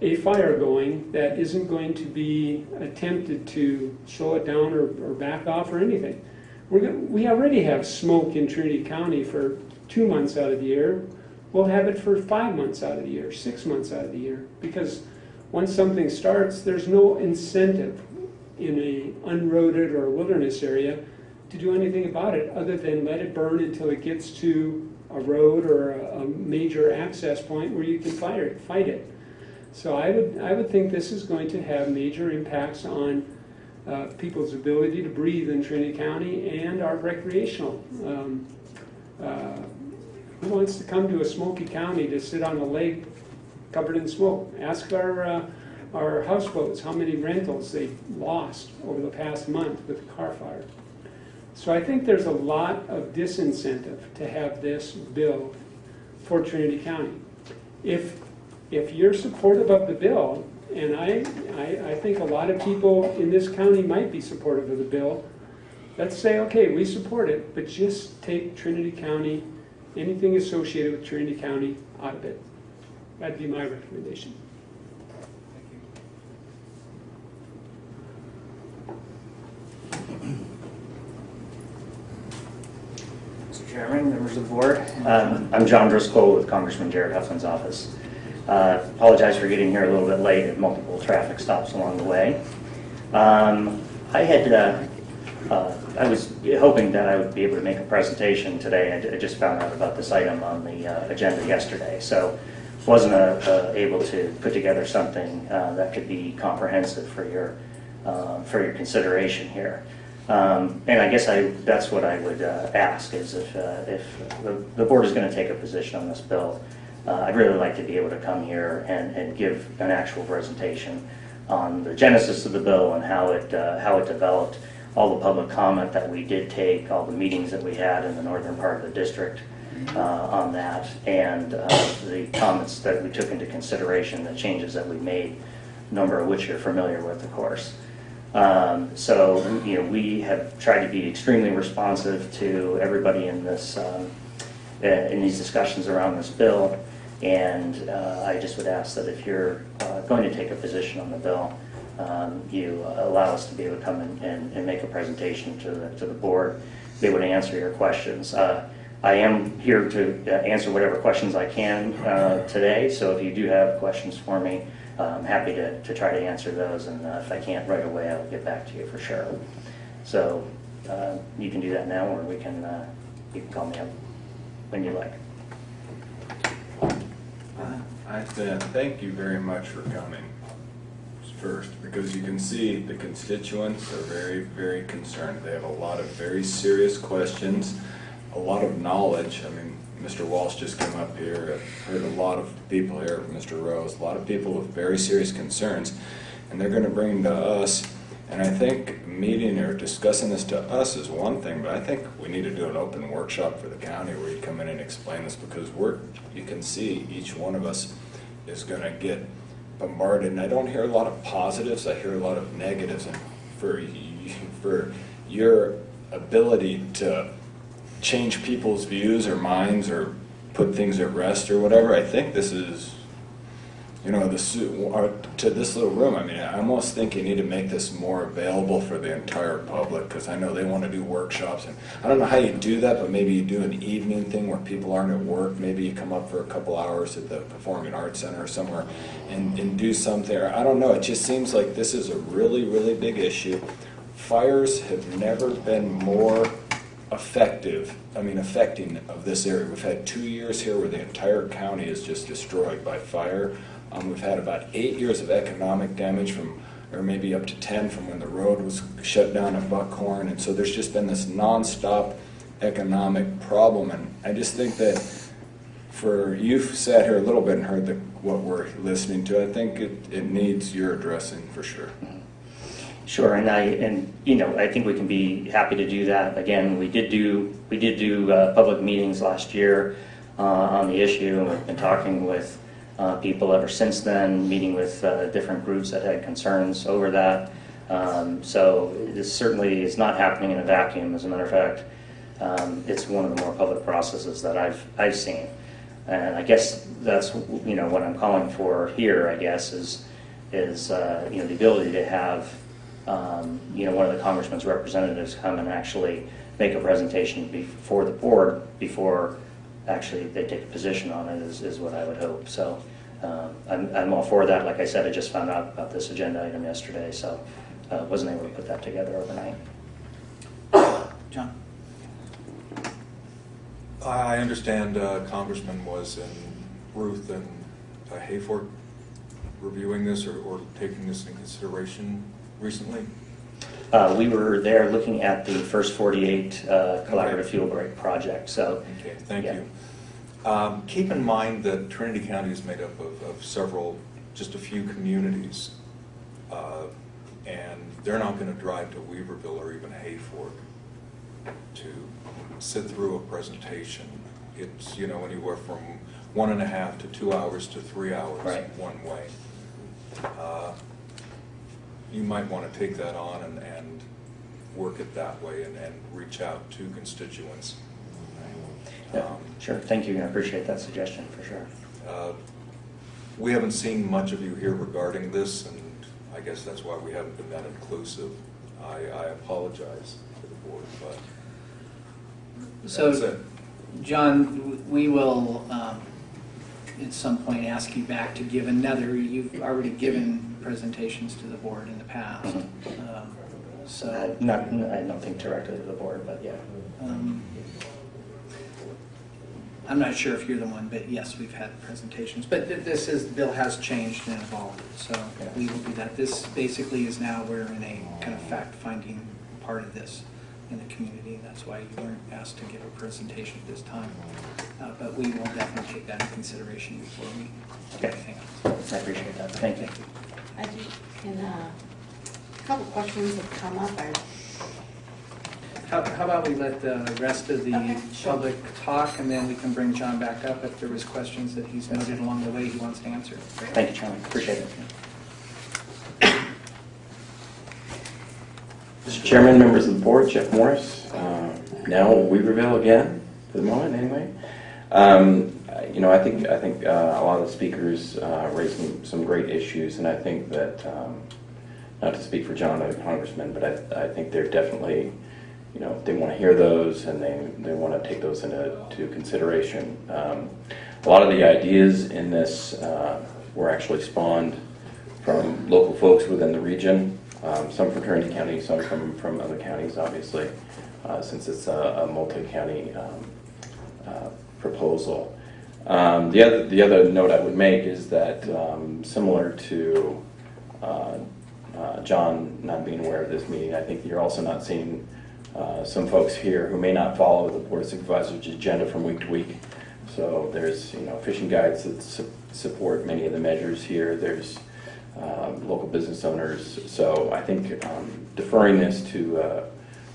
Speaker 15: a fire going that isn't going to be attempted to slow it down or, or back off or anything. We're go- we already have smoke in Trinity County for two months out of the year. We'll have it for five months out of the year, six months out of the year, because once something starts, there's no incentive in a unroaded or wilderness area to do anything about it other than let it burn until it gets to a road or a, a major access point where you can fight it. Fight it. So I would I would think this is going to have major impacts on uh, people's ability to breathe in Trinity County and our recreational. Um, uh, who wants to come to a smoky county to sit on a lake covered in smoke? Ask our uh, our houseboats how many rentals they lost over the past month with the Carr fire. So I think there's a lot of disincentive to have this bill for Trinity County. If if you're supportive of the bill, and I, I, I think a lot of people in this county might be supportive of the bill, let's say, okay, we support it, but just take Trinity County, anything associated with Trinity County out of it. That'd be my recommendation.
Speaker 16: Mr. Chairman, members of the board, um, I'm John Driscoll with Congressman Jared Huffman's office. Uh, Apologize for getting here a little bit late, had multiple traffic stops along the way. Um, I had, uh, uh, I was hoping that I would be able to make a presentation today. I I just found out about this item on the uh, agenda yesterday, so wasn't uh, uh, able to put together something that could be comprehensive for your, for your consideration here. Um, And I guess I, that's what I would uh, ask, is if, uh, if the- the board is going to take a position on this bill, uh, I'd really like to be able to come here and, and give an actual presentation on the genesis of the bill and how it, uh, how it developed, all the public comment that we did take, all the meetings that we had in the northern part of the district uh, on that, and uh, the comments that we took into consideration, the changes that we made, a number of which you're familiar with, of course. Um, So, you know, we have tried to be extremely responsive to everybody in this, um, uh, in these discussions around this bill. And uh, I just would ask that if you're uh, going to take a position on the bill, um, you allow us to be able to come in and, and make a presentation to the, to the board, be able to answer your questions. Uh, I am here to uh, answer whatever questions I can uh, today, so if you do have questions for me, I'm happy to, to try to answer those, and uh, if I can't right away, I'll get back to you for sure. So uh, you can do that now, or we can, uh, you can call me up when you like.
Speaker 5: I said thank you very much for coming first, because you can see the constituents are very, very concerned. They have a lot of very serious questions, a lot of knowledge. I mean, Mr. Walsh just came up here, I've heard a lot of people here, Mr. Rose, a lot of people with very serious concerns, and they're gonna bring them to us. And I think meeting or discussing this to us is one thing, but I think we need to do an open workshop for the county where you come in and explain this, because we're, you can see each one of us is gonna get bombarded, and I don't hear a lot of positives, I hear a lot of negatives, and for, for your ability to change people's views or minds or put things at rest or whatever, I think this is, you know, this, or to this little room, I mean, I almost think you need to make this more available for the entire public, because I know they want to do workshops, and I don't know how you do that, but maybe you do an evening thing where people aren't at work, maybe you come up for a couple hours at the Performing Arts Center or somewhere and, and do something, I don't know, it just seems like this is a really, really big issue. Fires have never been more effective, I mean affecting of this area. We've had two years here where the entire county is just destroyed by fire. Um, we've had about eight years of economic damage from, or maybe up to 10 from when the road was shut down at Buckhorn. And so there's just been this nonstop economic problem. And I just think that for, you've sat here a little bit and heard the, what we're listening to, I think it, it needs your addressing for sure.
Speaker 16: Sure, and I, and, you know, I think we can be happy to do that. Again, we did do, we did do uh, public meetings last year uh, on the issue, and we've been talking with uh, people ever since then, meeting with uh, different groups that had concerns over that. Um, So this certainly is not happening in a vacuum, as a matter of fact. Um, It's one of the more public processes that I've, I've seen. And I guess that's, you know, what I'm calling for here, I guess, is, is, uh, you know, the ability to have, um, you know, one of the congressman's representatives come and actually make a presentation before the board, before actually they take a position on it, is, is what I would hope. So um, I'm, I'm all for that. Like I said, I just found out about this agenda item yesterday, so uh, wasn't able to put that together overnight.
Speaker 2: John?
Speaker 10: I understand uh, Congressman was in Ruth and uh, Hayfork reviewing this or, or taking this in consideration recently?
Speaker 16: Uh, We were there looking at the first 48 uh, collaborative
Speaker 10: Okay.
Speaker 16: fuel break project, so.
Speaker 10: Okay, thank
Speaker 16: yeah.
Speaker 10: you. Um, Keep in mind that Trinity County is made up of, of several, just a few communities. uh, And they're not going to drive to Weaverville or even Hayfork to sit through a presentation. It's, you know, anywhere from one and a half to two hours to three hours
Speaker 16: Right.
Speaker 10: one way. You might want to take that on and, and work it that way and, and reach out to constituents.
Speaker 16: Yeah,
Speaker 10: Um,
Speaker 16: Sure, thank you, I appreciate that suggestion, for sure.
Speaker 10: uh, We haven't seen much of you here regarding this, and I guess that's why we haven't been that inclusive. I, I apologize to the board, but
Speaker 2: So. John, we will, um, at some point, ask you back to give another, you've already given presentations to the board in the past. Um,
Speaker 16: Uh,
Speaker 2: So,
Speaker 16: Not, I don't think directly to the board, but yeah.
Speaker 2: um, I'm not sure if you're the one, but yes, we've had presentations. But th- this is, the bill has changed and evolved, so we will do that. This basically is now, we're in a kind of fact-finding part of this in the community. That's why you weren't asked to give a presentation at this time. Uh, But we will definitely take that into consideration before we do
Speaker 16: Okay.
Speaker 2: anything else.
Speaker 16: I appreciate that, thank you.
Speaker 8: I do, can, uh, a couple questions have come up. I
Speaker 2: How how about we let the rest of the
Speaker 8: Okay, sure.
Speaker 2: public talk, and then we can bring John back up if there was questions that he's noted along the way he wants to answer.
Speaker 16: Thank you, Chairman, appreciate it.
Speaker 17: Mr. Chairman, members of the board, Jeff Morris, uh, now Weaverville again, for the moment, anyway. Um, You know, I think, I think uh, a lot of the speakers uh, raised some, some great issues, and I think that, um, not to speak for John the congressman, but I, I think they're definitely, you know, they want to hear those and they, they want to take those into to consideration. Um, a lot of the ideas in this uh, were actually spawned from local folks within the region, um, some from Trinity County, some from, from other counties, obviously, uh, since it's a, a multi-county um, uh, proposal. Um, the other the other note I would make is that um, similar to uh, uh, John not being aware of this meeting, I think you're also not seeing uh, some folks here who may not follow the Board of Supervisors agenda from week to week. So there's you know fishing guides that su support many of the measures here. There's um, local business owners. So I think um, deferring this to uh,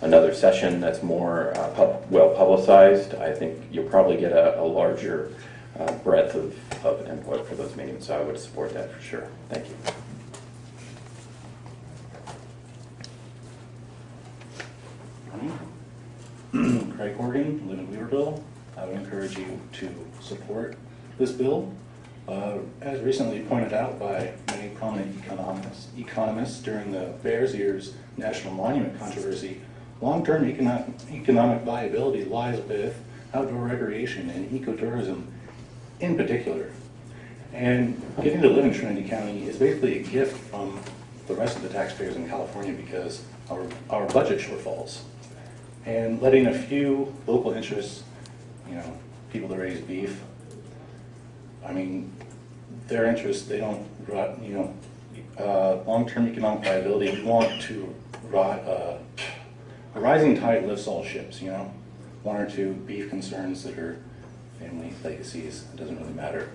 Speaker 17: another session that's more uh, pub well publicized, I think you'll probably get a, a larger uh, breadth of, of input for those meetings. So I would support that for sure. Thank you.
Speaker 18: Craig Horgan, live in Weaverville. I would encourage you to support this bill. Uh, as recently pointed out by many prominent economists, economists during the Bears Ears National Monument controversy, long-term economic, economic viability lies with outdoor recreation and ecotourism in particular. And getting to live in Trinity County is basically a gift from the rest of the taxpayers in California because our, our budget shortfalls. And letting a few local interests, you know, people that raise beef, I mean, their interests, they don't, you know, uh, long-term economic viability, we want to, uh, a rising tide lifts all ships, you know? One or two beef concerns that are family legacies, it doesn't really matter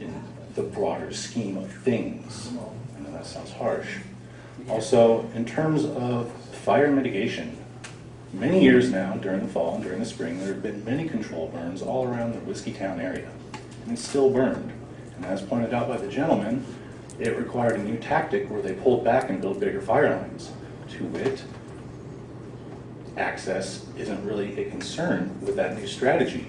Speaker 18: in the broader scheme of things. I know that sounds harsh. Also, in terms of fire mitigation, many years now, during the fall and during the spring, there have been many control burns all around the Whiskeytown area, and it's still burned. And as pointed out by the gentleman, it required a new tactic where they pulled back and built bigger fire lines. To wit, access isn't really a concern with that new strategy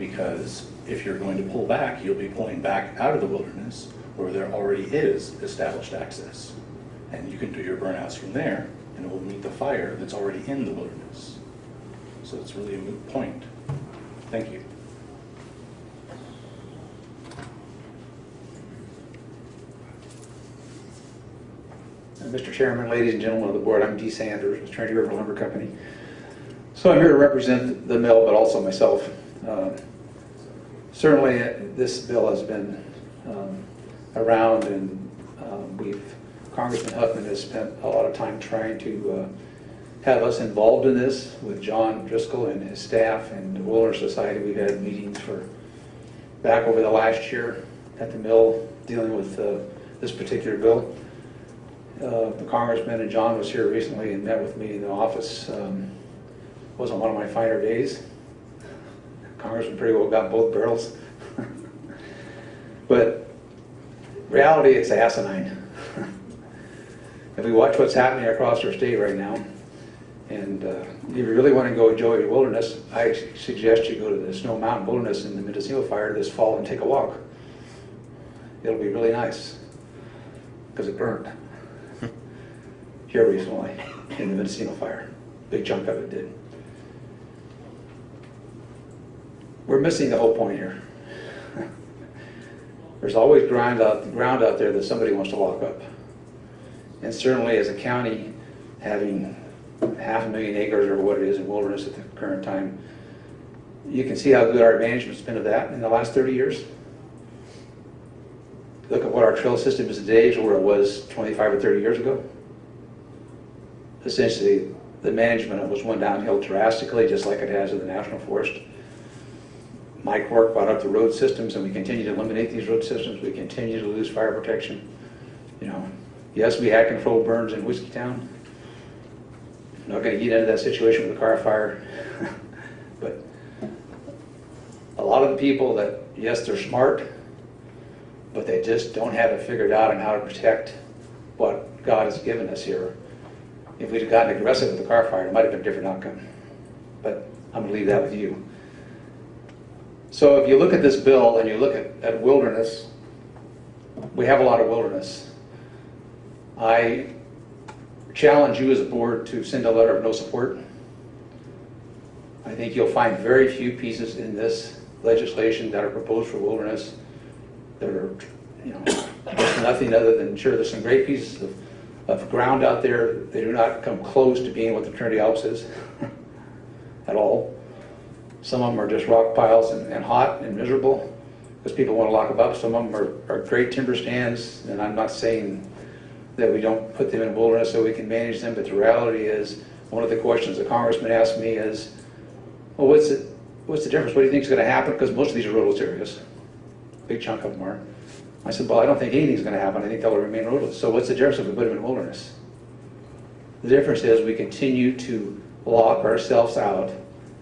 Speaker 18: because if you're going to pull back, you'll be pulling back out of the wilderness where there already is established access. And you can do your burnouts from there and it will meet the fire that's already in the wilderness. So it's really a moot point. Thank you.
Speaker 19: Uh, Mr. Chairman, ladies and gentlemen of the board, I'm Dee Sanders Trinity River Lumber Company. So I'm here to represent the mill, but also myself. Uh, Certainly, uh, this bill has been um, around and um, we've, Congressman Huffman has spent a lot of time trying to uh, have us involved in this with John Driscoll and his staff and the Wilderness Society. We've had meetings for, back over the last year at the mill dealing with uh, this particular bill. Uh, the congressman and John was here recently and met with me in the office. Um, wasn't one of my finer days. Congressman pretty well got both barrels. but reality, it's asinine. if we watch what's happening across our state right now, and uh, if you really want to go enjoy your wilderness, I suggest you go to the Snow Mountain Wilderness in the Mendocino Fire this fall and take a walk. It'll be really nice because it burned here recently in the Mendocino fire. Big chunk of it did. We're missing the whole point here. There's always ground out, ground out there that somebody wants to lock up. And certainly as a county, having half a million acres or what it is in wilderness at the current time, you can see how good our management's been of that in the last 30 years. Look at what our trail system is today to where it was 25 or 30 years ago. Essentially, the management of it was one downhill drastically, just like it has in the National Forest. Mike Work brought up the road systems, and we continue to eliminate these road systems. We continue to lose fire protection. You know, yes, we had controlled burns in Whiskeytown. Not going to get into that situation with the Carr fire, but a lot of the people that, yes, they're smart, but they just don't have it figured out on how to protect what God has given us here. If we'd have gotten aggressive with the Carr fire, it might have been a different outcome. But I'm going to leave that with you. So if you look at this bill and you look at, at wilderness, we have a lot of wilderness. I challenge you as a board to send a letter of no support. I think you'll find very few pieces in this legislation that are proposed for wilderness that are, you know, nothing other than, sure, there's some great pieces of, of ground out there. They do not come close to being what the Trinity Alps is at all. Some of them are just rock piles and, and hot and miserable because people want to lock them up. Some of them are, are great timber stands, and I'm not saying that we don't put them in wilderness so we can manage them, but the reality is, one of the questions the congressman asked me is, well, what's it, what's the difference? What do you think is going to happen? Because most of these are roadless areas. A Big chunk of them are. I said, well, I don't think anything's going to happen. I think they'll remain roadless. So what's the difference if we put them in wilderness? The difference is we continue to lock ourselves out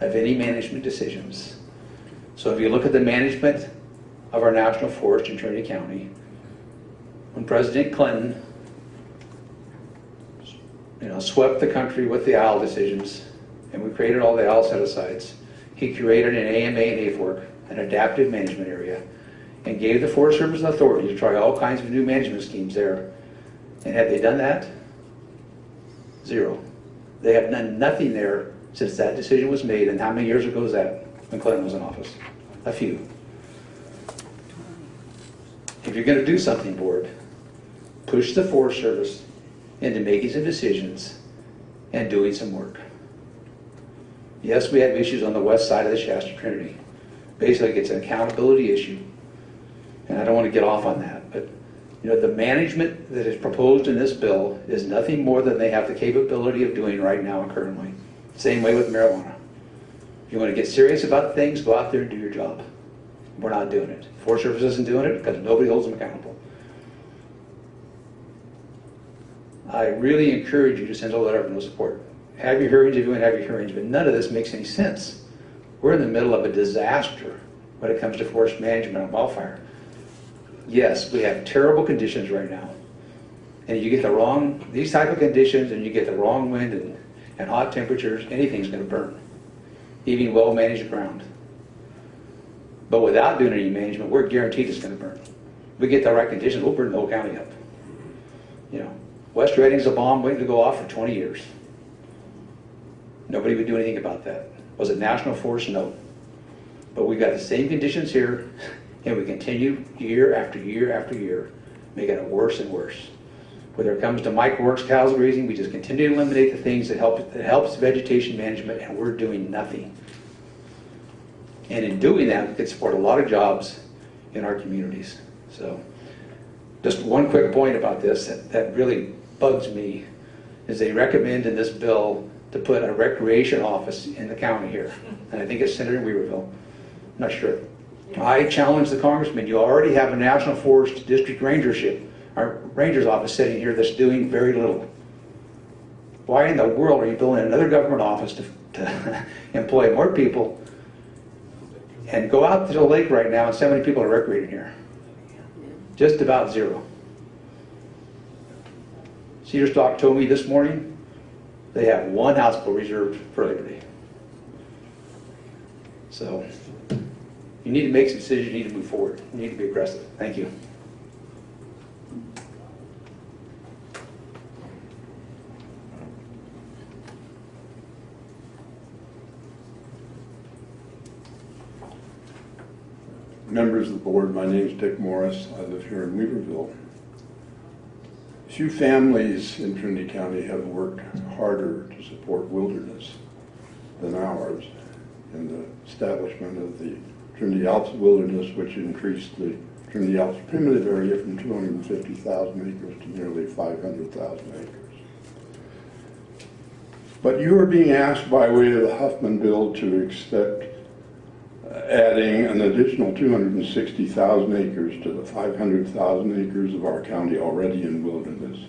Speaker 19: of any management decisions. So if you look at the management of our national forest in Trinity County, when President Clinton you know, swept the country with the owl decisions, and we created all the owl set-asides. He created an AMA and AFORC, an adaptive management area, and gave the Forest Service authority to try all kinds of new management schemes there. And have they done that? Zero. They have done nothing there since that decision was made, and how many years ago was that, when Clinton was in office? A few. If you're gonna do something, board, push the Forest Service into making some decisions and doing some work. Yes, we have issues on the west side of the Shasta Trinity. Basically, it's an accountability issue. And I don't want to get off on that, but you know, the management that is proposed in this bill is nothing more than they have the capability of doing right now and currently. Same way with marijuana. If you want to get serious about things, go out there and do your job. We're not doing it. Forest Service isn't doing it because nobody holds them accountable. I really encourage you to send a letter of no support. Have your hearings if you want to have your hearings, but none of this makes any sense. We're in the middle of a disaster when it comes to forest management and wildfire. Yes, we have terrible conditions right now. And you get the wrong, these type of conditions and you get the wrong wind and, and hot temperatures, anything's gonna burn. Even well-managed ground. But without doing any management, we're guaranteed it's gonna burn. We get the right conditions, we'll burn the whole county up. You know, West Redding's a bomb waiting to go off for 20 years. Nobody would do anything about that. Was it national forest? No. But we've got the same conditions here, and we continue year after year after year, making it worse and worse. Whether it comes to microworks, cows grazing, we just continue to eliminate the things that help that helps vegetation management, and we're doing nothing. And in doing that, we could support a lot of jobs in our communities. So, just one quick point about this that, that really bugs me is they recommend in this bill to put a recreation office in the county here. And I think it's Senator Weaverville. I'm not sure. I challenge the congressman, you already have a National Forest District Rangership, our ranger's office sitting here that's doing very little. Why in the world are you building another government office to, to employ more people and go out to the lake right now and so many people are recreating here? Just about zero. Cedar Stock told me this morning they have one houseboat reserved for Labor Day. So you need to make some decisions, you need to move forward, you need to be aggressive. Thank you.
Speaker 20: Members of the board, my name is Dick Morris. I live here in Weaverville. Few families in Trinity County have worked harder to support wilderness than ours in the establishment of the Trinity Alps Wilderness, which increased the Trinity Alps primitive area from 250,000 acres to nearly 500,000 acres. But you are being asked by way of the Huffman bill to accept adding an additional 260,000 acres to the 500,000 acres of our county already in wilderness.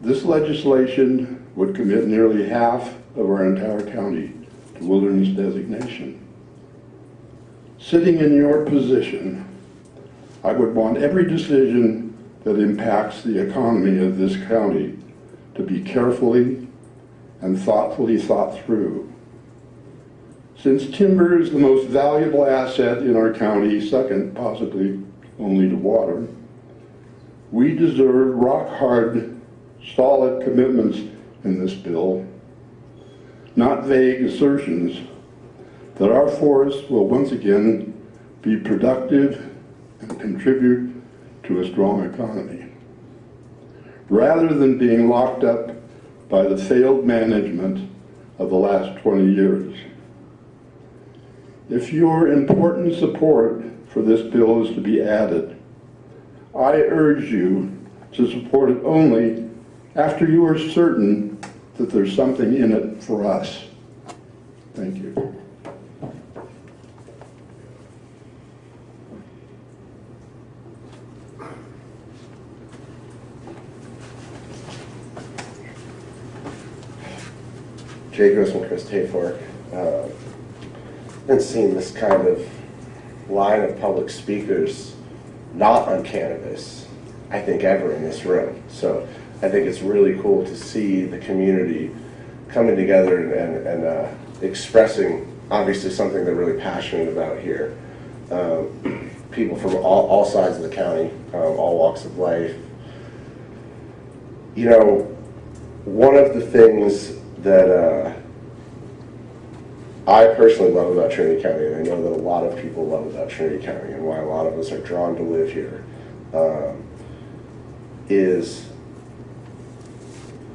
Speaker 20: This legislation would commit nearly half of our entire county to wilderness designation. Sitting in your position, I would want every decision that impacts the economy of this county to be carefully and thoughtfully thought through since timber is the most valuable asset in our county, second possibly only to water, We deserve rock-hard, solid commitments in this bill, not vague assertions that our forests will once again be productive and contribute to a strong economy. Rather than being locked up by the failed management of the last 20 years. If your important support for this bill is to be added, I urge you to support it only after you are certain that there's something in it for us. Thank you.
Speaker 4: Jay Grossman, Chris Hayfork. Uh, been seeing this kind of line of public speakers not on cannabis, I think, ever in this room. So I think it's really cool to see the community coming together and, and, and uh, expressing, obviously, something they're really passionate about here. Um, people from all, all sides of the county, um, all walks of life. You know, one of the things that uh, I personally love about Trinity County, and I know that a lot of people love about Trinity County, and why a lot of us are drawn to live here, um, is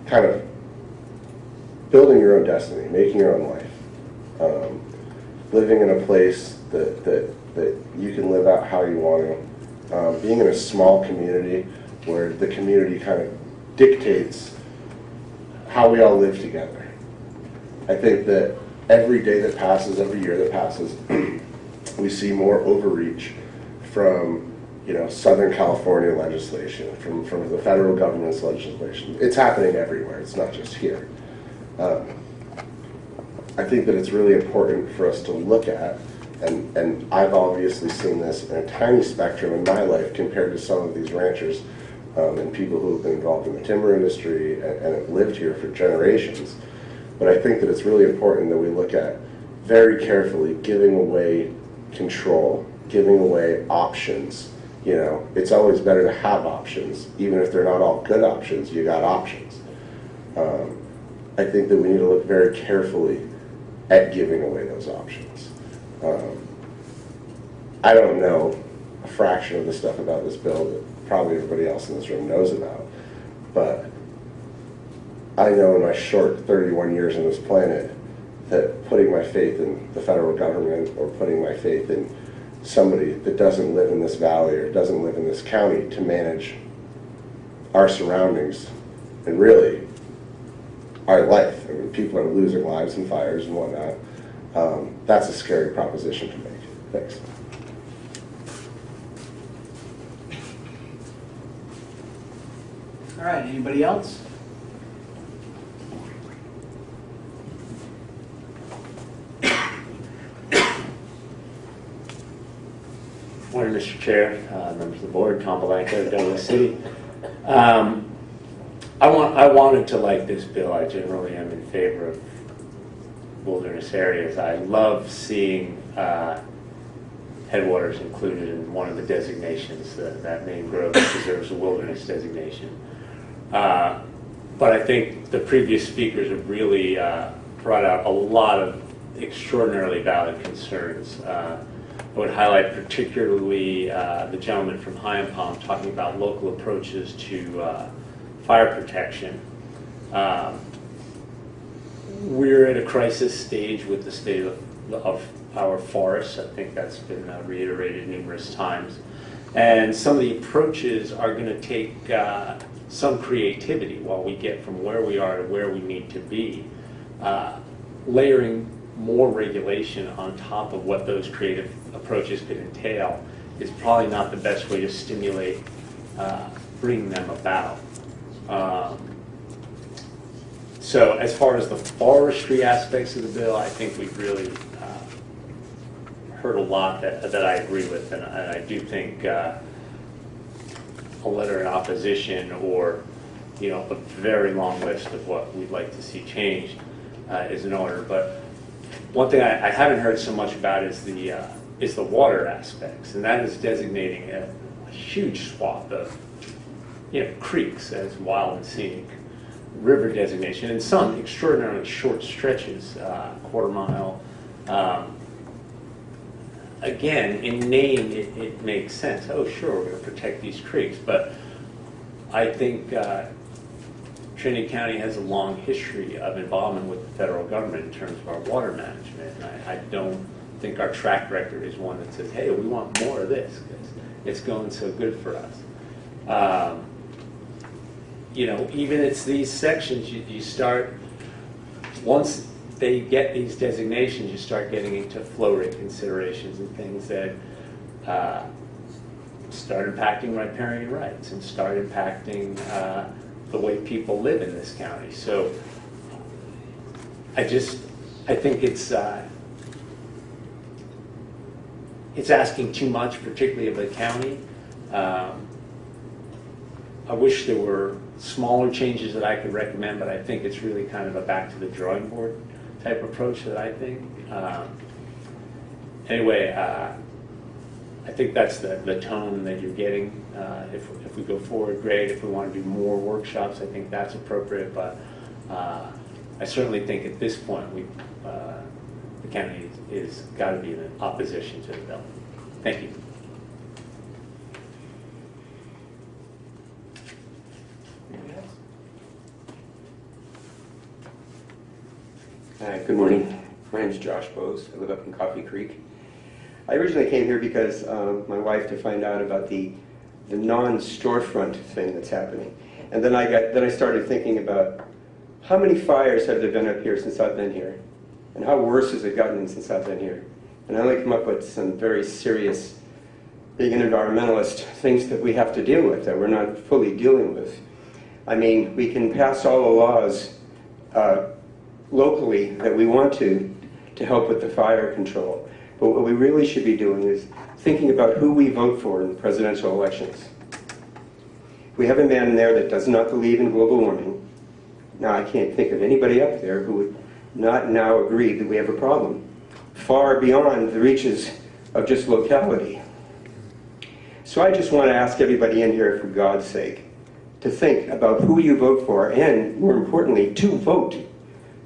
Speaker 4: kind of building your own destiny, making your own life, um, living in a place that, that, that you can live out how you want to, um, being in a small community where the community kind of dictates how we all live together. I think that every day that passes, every year that passes, we see more overreach from you know Southern California legislation, from from the federal government's legislation. It's happening everywhere. It's not just here. Um, I think that it's really important for us to look at, and and I've obviously seen this in a tiny spectrum in my life compared to some of these ranchers um, and people who have been involved in the timber industry and, and have lived here for generations. But I think that it's really important that we look at very carefully giving away control, giving away options. You know, it's always better to have options, even if they're not all good options, you got options. Um, I think that we need to look very carefully at giving away those options. Um, I don't know a fraction of the stuff about this bill that probably everybody else in this room knows about, but I know in my short 31 years on this planet that putting my faith in the federal government or putting my faith in somebody that doesn't live in this valley or doesn't live in this county to manage our surroundings and really our life. I mean, people are losing lives in fires and whatnot. Um, that's a scary proposition to make. Thanks.
Speaker 2: All right, anybody else?
Speaker 21: Mr. Chair, uh, members of the board, Tom Belanco, Douglas City. Um, I want, I wanted to like this bill. I generally am in favor of wilderness areas. I love seeing uh, headwaters included in one of the designations. That, that main grove deserves a wilderness designation. Uh, but I think the previous speakers have really uh, brought out a lot of extraordinarily valid concerns. I would highlight particularly uh, the gentleman from Palm talking about local approaches to uh, fire protection. Um, we're at a crisis stage with the state of, of our forests. I think that's been uh, reiterated numerous times. And some of the approaches are going to take uh, some creativity while we get from where we are to where we need to be. Uh, layering more regulation on top of what those creative approaches could entail is probably not the best way to stimulate uh, bringing them about. Um, so as far as the forestry aspects of the bill, I think we've really uh, heard a lot that, that I agree with, and, and I do think uh, a letter in opposition or you know a very long list of what we'd like to see changed uh, is in order. But one thing I, I, haven't heard so much about is the uh, is the water aspects, and that is designating a, a huge swath of you know, creeks as wild and scenic river designation, and some extraordinarily short stretches, uh, quarter mile. Um, Again, in name, it, it makes sense. Oh, sure, we're going to protect these creeks, but I think uh, Trinity County has a long history of involvement with the federal government in terms of our water management. I, I don't think our track record is one that says, hey, we want more of this because it's going so good for us. Um, you know, even it's these sections, you, you start, once they get these designations, you start getting into flow rate considerations and things that uh, start impacting riparian rights and start impacting uh, the way people live in this county. So I just, I think it's, uh, it's asking too much, particularly of the county. Um, I wish there were smaller changes that I could recommend, but I think it's really kind of a back to the drawing board type approach that I think. Um, anyway, uh, I think that's the, the tone that you're getting. Uh, if, if we go forward, great. If we want to do more workshops, I think that's appropriate. But uh, I certainly think at this point, we, uh, the county is, is got to be in opposition to the bill. Thank you.
Speaker 22: Hi, good morning. My name is Josh Bose. I live up in Coffee Creek. I originally came here because um, my wife to find out about the the non-storefront thing that's happening, and then I got then I started thinking about how many fires have there been up here since I've been here, and how worse has it gotten since I've been here, and I only come up with some very serious, being an environmentalist, things that we have to deal with that we're not fully dealing with. I mean, we can pass all the laws. Uh, locally that we want to to help with the fire control. But what we really should be doing is thinking about who we vote for in the presidential elections. We have a man in there that does not believe in global warming. Now, I can't think of anybody up there who would not now agree that we have a problem, far beyond the reaches of just locality. So I just want to ask everybody in here, for God's sake, to think about who you vote for and, more importantly, to vote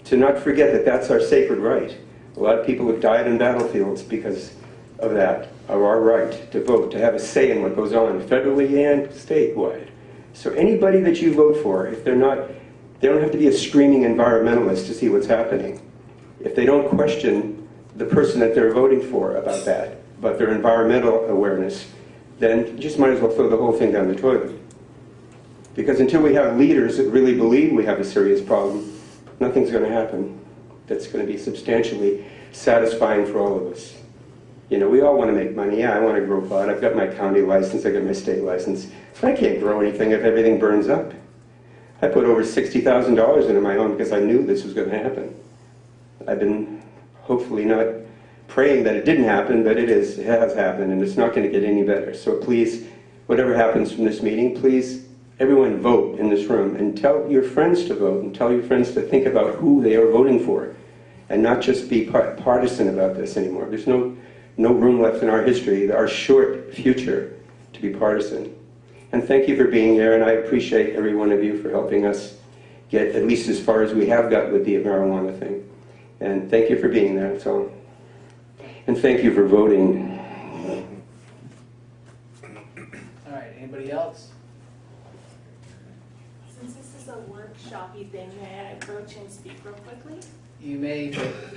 Speaker 22: to not forget that that's our sacred right. A lot of people have died in battlefields because of that, of our right to vote, to have a say in what goes on federally and statewide. So anybody that you vote for, if they're not, they don't have to be a screaming environmentalist to see what's happening. If they don't question the person that they're voting for about that, about their environmental awareness, then you just might as well throw the whole thing down the toilet. Because until we have leaders that really believe we have a serious problem, nothing's going to happen that's going to be substantially satisfying for all of us. You know, we all want to make money. Yeah, I want to grow pot. I've got my county license. I've got my state license. But I can't grow anything if everything burns up. I put over $60,000 into my home because I knew this was going to happen. I've been hopefully not praying that it didn't happen, but it is. It has happened, and it's not going to get any better. So please, whatever happens from this meeting, please everyone vote in this room and tell your friends to vote and tell your friends to think about who they are voting for and not just be partisan about this anymore. There's no, no room left in our history, our short future, to be partisan. And thank you for being here, and I appreciate every one of you for helping us get at least as far as we have got with the marijuana thing. And thank you for being there, that's all. And thank you for voting.
Speaker 2: All right, anybody else?
Speaker 12: Since this is a workshopy thing, may I approach and speak real quickly?
Speaker 2: You may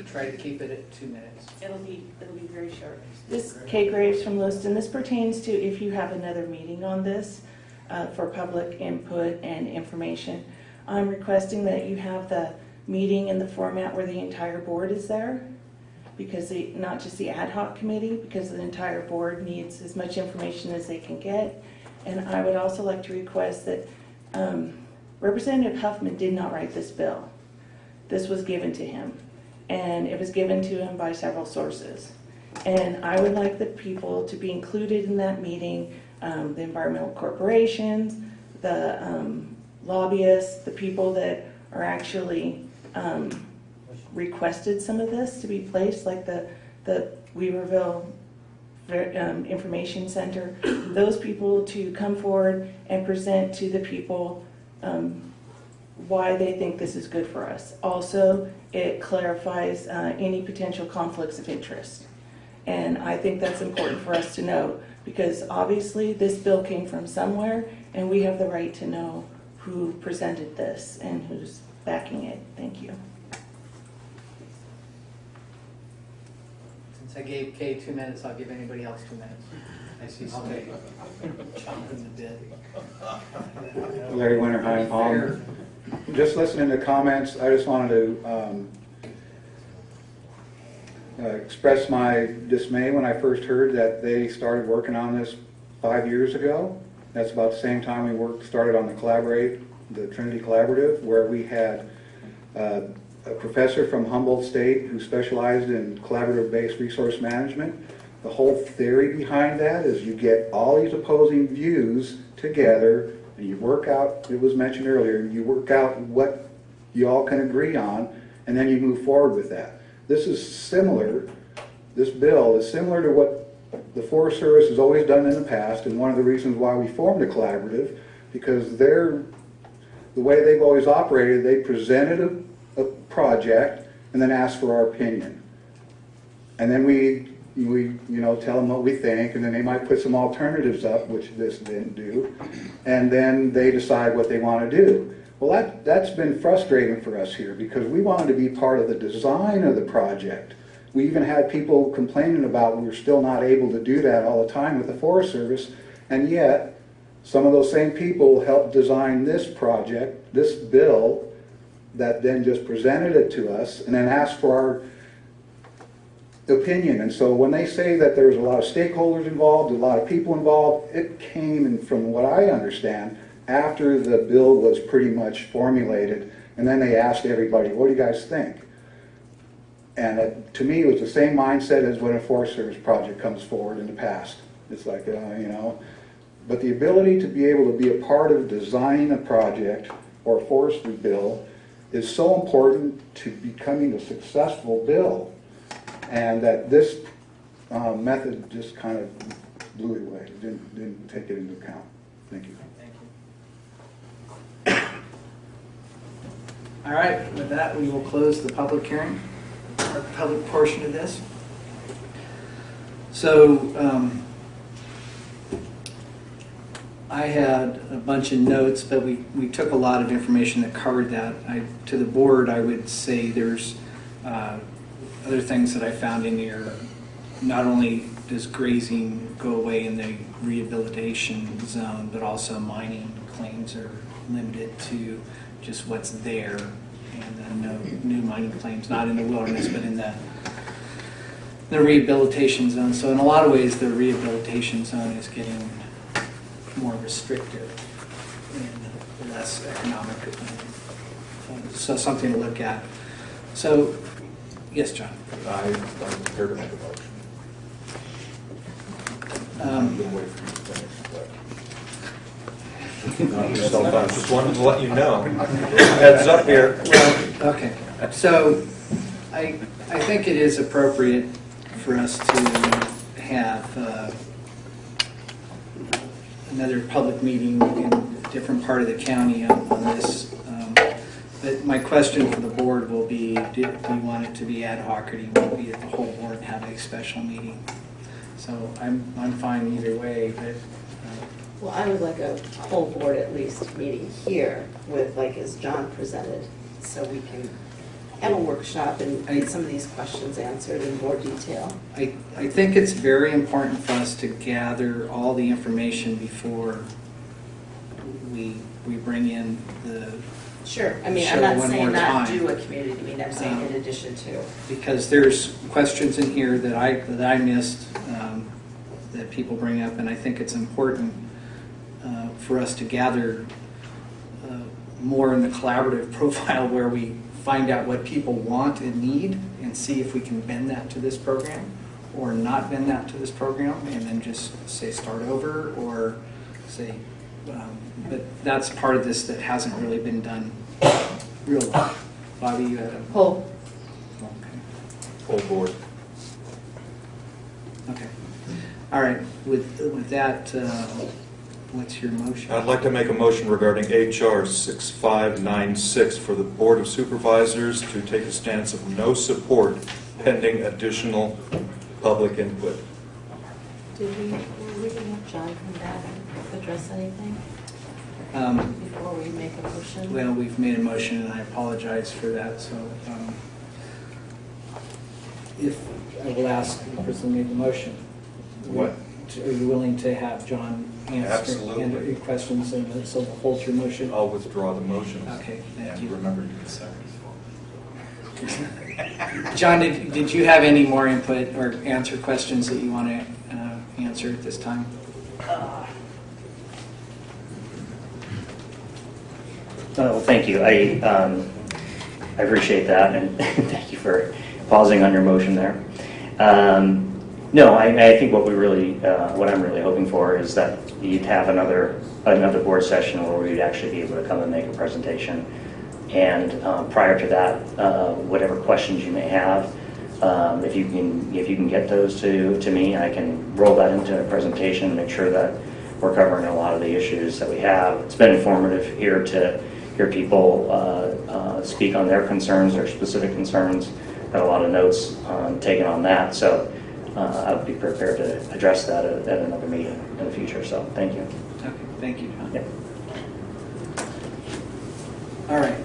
Speaker 2: try to keep it at two minutes.
Speaker 12: It'll be, it'll be very short. This, Kay Graves from Lewiston, this pertains to if you have another meeting on this uh, for public input and information. I'm requesting that you have the meeting in the format where the entire board is there, because the, not just the ad hoc committee, because the entire board needs as much information as they can get. And I would also like to request that um, Representative Huffman did not write this bill. This was given to him, and it was given to him by several sources. And I would like the people to be included in that meeting, um, the environmental corporations, the um, lobbyists, the people that are actually um, requested some of this to be placed, like the, the Weaverville um, Information Center, those people to come forward and present to the people um, why they think this is good for us. Also, it clarifies uh, any potential conflicts of interest. And I think that's important for us to know, because obviously this bill came from somewhere, and we have the right to know who presented this and who's backing it. Thank you.
Speaker 2: Since I gave Kay two minutes, I'll give anybody else two minutes. I see somebody chomping the bit.
Speaker 13: Larry Winterheim. Um, Just listening to comments, I just wanted to um, uh, express my dismay when I first heard that they started working on this five years ago. That's about the same time we worked, started on the Collaborate, the Trinity Collaborative, where we had uh, a professor from Humboldt State who specialized in collaborative-based resource management. The whole theory behind that is you get all these opposing views together and you work out, it was mentioned earlier, you work out what you all can agree on and then you move forward with that. This is similar, this bill is similar to what the Forest Service has always done in the past and one of the reasons why we formed a collaborative because they're, the way they've always operated, they presented a, a project and then asked for our opinion. And then we, we, you know, tell them what we think, and then they might put some alternatives up, which this didn't do, and then they decide what they want to do. Well, that, that's been frustrating for us here, because we wanted to be part of the design of the project. We even had people complaining about we were still not able to do that all the time with the Forest Service, and yet, some of those same people helped design this project, this bill, that then just presented it to us, and then asked for our opinion. And so when they say that there's a lot of stakeholders involved, a lot of people involved, it came, from what I understand, after the bill was pretty much formulated, and then they asked everybody, what do you guys think? And it, to me, it was the same mindset as when a Forest Service project comes forward in the past. It's like, uh, you know, but the ability to be able to be a part of designing a project or a forestry bill is so important to becoming a successful bill. And that this uh, method just kind of blew it away, didn't, didn't take it into account. Thank you.
Speaker 2: Thank you. All right, with that, we will close the public hearing, public portion of this. So, um, I had a bunch of notes, but we, we took a lot of information that covered that. I, to the board, I would say there's uh, other things that I found in here. Not only does grazing go away in the rehabilitation zone, but also mining claims are limited to just what's there. And then no new mining claims, not in the wilderness, but in the, the rehabilitation zone. So in a lot of ways, the rehabilitation zone is getting more restrictive and less economic. So something to look at. So, yes, John?
Speaker 10: I, I'm prepared to make a motion.
Speaker 2: Um,
Speaker 10: Been waiting for you to finish, but- No, just I Just wanted to let you know. Heads up here.
Speaker 2: Well, okay, so I, I think it is appropriate for us to have uh, another public meeting in a different part of the county on on this. But my question for the board will be, do do you want it to be ad hoc or do you want to be at the whole board and have a special meeting? So I'm, I'm fine either way, but uh,
Speaker 8: Well, I would like a whole board at least meeting here with, like, as John presented, so we can have a workshop and get some of these questions answered in more detail.
Speaker 2: I, I think it's very important for us to gather all the information before we, we bring in the.
Speaker 8: Sure, I mean,
Speaker 2: show
Speaker 8: I'm not
Speaker 2: one
Speaker 8: saying not
Speaker 2: time.
Speaker 8: do a community meeting, I'm saying in
Speaker 2: Um,
Speaker 8: addition to.
Speaker 2: Because there's questions in here that I, that I missed, um, that people bring up, and I think it's important uh, for us to gather uh, more in the collaborative profile where we find out what people want and need and see if we can bend that to this program or not bend that to this program and then just say start over or say, um, but that's part of this that hasn't really been done real well. Bobby, you had a
Speaker 8: Whole.
Speaker 2: Okay.
Speaker 10: Full board.
Speaker 2: Okay. All right, with, with that, uh, what's your motion?
Speaker 10: I'd like to make a motion regarding HR 6596 for the Board of Supervisors to take a stance of no support pending additional public input.
Speaker 8: Did we, were we gonna have John come back and address anything
Speaker 2: Um,
Speaker 8: before we make a motion?
Speaker 2: Well, we've made a motion, and I apologize for that, so um, if, I will ask the person who made the motion.
Speaker 10: What?
Speaker 2: Are you willing to have John answer
Speaker 10: Absolutely.
Speaker 2: your questions, and so hold your motion?
Speaker 10: I'll withdraw the motion.
Speaker 2: Okay, thank
Speaker 10: And
Speaker 2: you.
Speaker 10: remember to get seconds.
Speaker 2: John, did, did you have any more input or answer questions that you want to uh, answer at this time?
Speaker 16: Well, thank you. I, um, I appreciate that, and thank you for pausing on your motion there. Um, No, I, I think what we really, uh, what I'm really hoping for is that you'd have another, another board session where we'd actually be able to come and make a presentation. And uh, prior to that, uh, whatever questions you may have, um, if you can, if you can get those to, to me, I can roll that into a presentation, and make sure that we're covering a lot of the issues that we have. It's been informative here to hear people uh, uh, speak on their concerns, their specific concerns. Got a lot of notes um, taken on that, so uh, I would be prepared to address that at at another meeting in the future, so thank you.
Speaker 2: Okay, thank you, John.
Speaker 16: Yep.
Speaker 2: All right,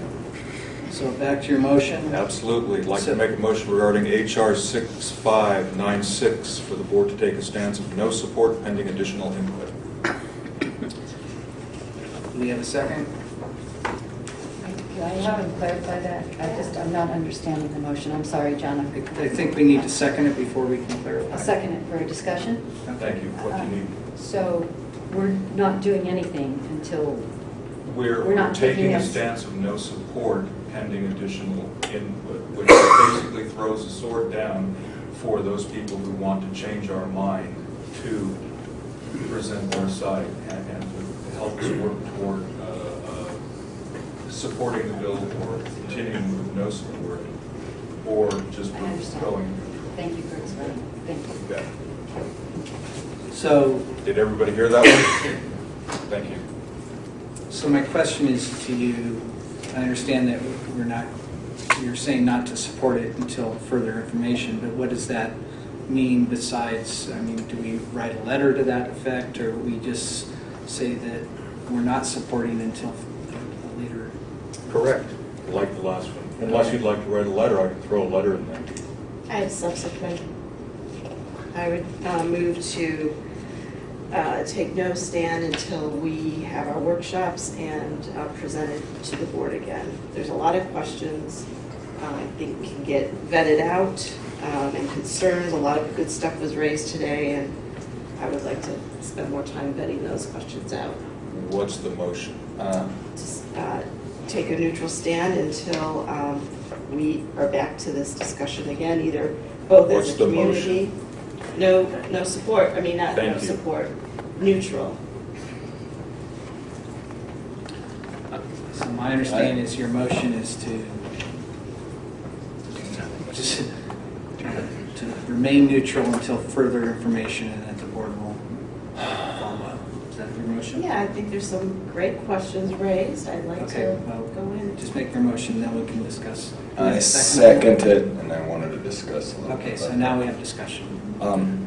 Speaker 2: so back to your motion.
Speaker 10: Absolutely. I'd like to make a motion regarding HR 6596 for the board to take a stance of no support pending additional input.
Speaker 2: Do we have a second?
Speaker 6: I haven't clarified that. I just, I'm not understanding the motion. I'm sorry, John. I'm-
Speaker 2: I think we need to second it before we can clarify.
Speaker 6: I'll second it for a discussion.
Speaker 10: Thank you. What do you need?
Speaker 6: So we're not doing anything until,
Speaker 10: We're
Speaker 6: We're not
Speaker 10: taking
Speaker 6: taking
Speaker 10: a
Speaker 6: a-
Speaker 10: stance of no support pending additional input, which basically throws a sword down for those people who want to change our mind to present their side and and to help us work toward uh, uh, supporting the bill or continuing with no support, or just going.
Speaker 6: thank you for explaining. Thank you.
Speaker 10: Okay.
Speaker 2: So,
Speaker 10: Did everybody hear that one? Thank you.
Speaker 2: so my question is to you, I understand that we're not, you're saying not to support it until further information, but what does that mean besides, I mean, do we write a letter to that effect, or we just say that we're not supporting until a later?
Speaker 10: Correct. Like the last one. Unless you'd like to write a letter, I can throw a letter in there.
Speaker 8: I have subsequent. I would uh, move to uh, take no stand until we have our workshops and uh, present it to the board again. There's a lot of questions um, I think can get vetted out um, and concerns. A lot of good stuff was raised today, and I would like to spend more time vetting those questions out.
Speaker 10: What's the motion?
Speaker 5: Uh,
Speaker 8: Just uh, take a neutral stand until um, we are back to this discussion again, either both
Speaker 10: What's
Speaker 8: as a
Speaker 10: the
Speaker 8: community. No, no support, I mean, not no
Speaker 10: you.
Speaker 8: support, neutral.
Speaker 2: So my understanding is your motion is to, just to remain neutral until further information and that the board will follow up. Is that your motion?
Speaker 8: Yeah, I think there's some great questions raised, I'd like
Speaker 2: Okay,
Speaker 8: to
Speaker 2: well,
Speaker 8: go in.
Speaker 2: Just make your motion, then we can discuss.
Speaker 5: I second it, and I wanted to discuss a little bit.
Speaker 2: Okay, so
Speaker 5: about
Speaker 2: now we have discussion.
Speaker 5: Um,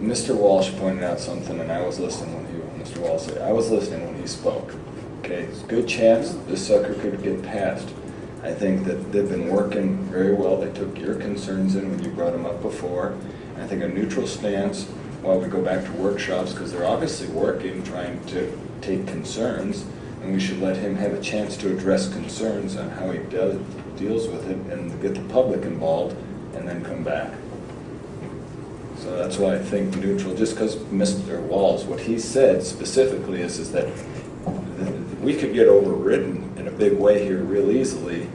Speaker 5: Mr. Walsh pointed out something, and I was listening when he, Mr. Walsh said, I was listening when he spoke. Okay, it's a good chance this sucker could get passed. I think that they've been working very well. They took your concerns in when you brought them up before. I think a neutral stance while we go back to workshops, because they're obviously working, trying to take concerns, and we should let him have a chance to address concerns on how he does, deals with it, and get the public involved, and then come back. So that's why I think neutral, just because Mr. Walls, what he said specifically is, is that we could get overridden in a big way here real easily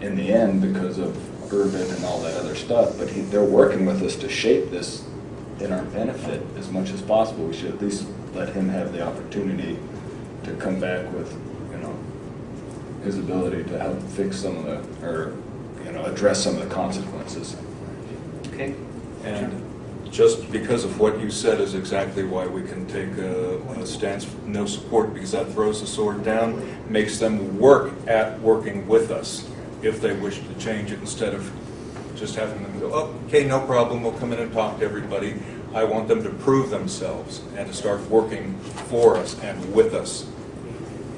Speaker 5: in the end because of urban and all that other stuff, but he, they're working with us to shape this in our benefit as much as possible. We should at least let him have the opportunity to come back with, you know, his ability to help fix some of the, or, you know, address some of the consequences.
Speaker 2: Okay?
Speaker 10: And just because of what you said is exactly why we can take a, a stance, of no support, because that throws the sword down, makes them work at working with us if they wish to change it, instead of just having them go, oh, okay, no problem, we'll come in and talk to everybody. I want them to prove themselves and to start working for us and with us.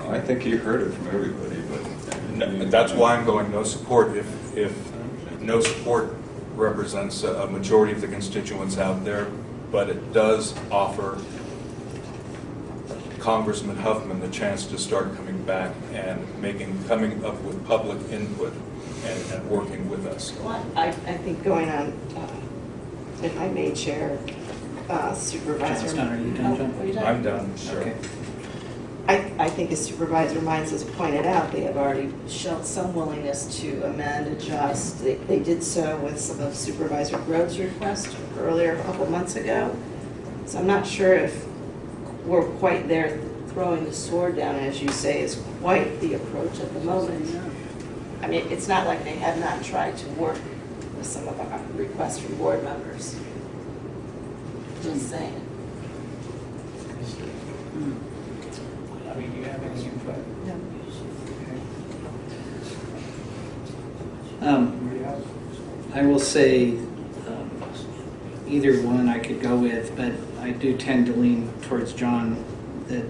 Speaker 1: I think you heard it from everybody, but.
Speaker 10: No, That's why I'm going no support. If, if no support represents a a majority of the constituents out there, but it does offer Congressman Huffman the chance to start coming back and making, coming up with public input and, and working with us.
Speaker 8: I, I think going on, uh, if I may, Chair, uh, Supervisor.
Speaker 2: John's done. Are you done, John?
Speaker 8: Oh, are you done?
Speaker 10: I'm done, sure.
Speaker 2: Okay.
Speaker 8: I, I think as Supervisor Mines has pointed out, they have already shown some willingness to amend, adjust. They, they did so with some of Supervisor Grove's requests earlier, a couple months ago. So I'm not sure if we're quite there throwing the sword down, as you say, is quite the approach at the moment. I mean, it's not like they have not tried to work with some of our requests from board members. Just saying.
Speaker 2: I mean, do you have any input? Um, I will say, um, either one I could go with, but I do tend to lean towards John, that,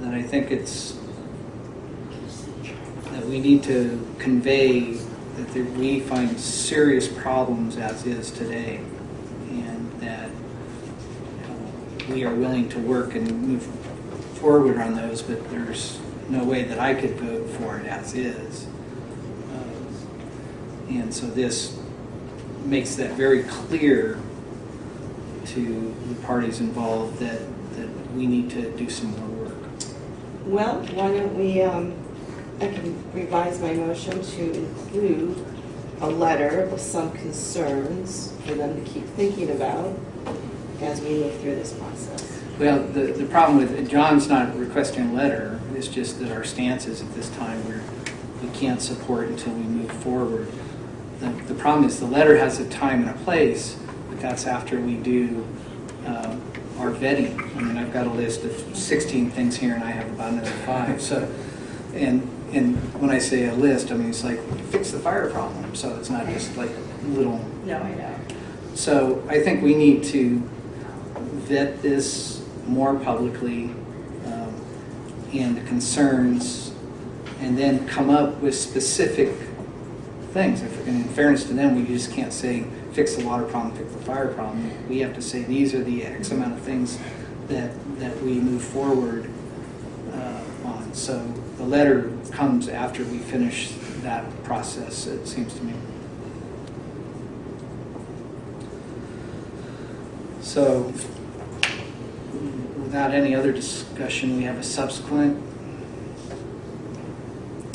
Speaker 2: that I think it's, that we need to convey that we find serious problems as is today, and that uh, we are willing to work and move forward on those, but there's no way that I could vote for it as is. Um, And so this makes that very clear to the parties involved that, that we need to do some more work.
Speaker 8: Well, why don't we, um, I can revise my motion to include a letter with some concerns for them to keep thinking about as we move through this process.
Speaker 2: Well, the, the problem with, John's not requesting a letter, it's just that our stance is at this time where we can't support until we move forward. The, the problem is the letter has a time and a place, but that's after we do um, our vetting. I mean, I've got a list of 16 things here and I have about another five, so, and, and when I say a list, I mean, it's like, fix the fire problem, so it's not just like little
Speaker 8: No, I know.
Speaker 2: so I think we need to vet this more publicly um, and the concerns, and then come up with specific things. If- And in fairness to them, we just can't say, fix the water problem, fix the fire problem. We have to say, these are the X amount of things that, that we move forward uh, on. So the letter comes after we finish that process, it seems to me. So, without any other discussion, we have a subsequent.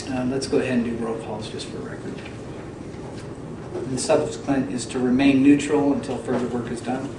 Speaker 2: Uh, Let's go ahead and do roll calls just for record. And the subsequent is to remain neutral until further work is done.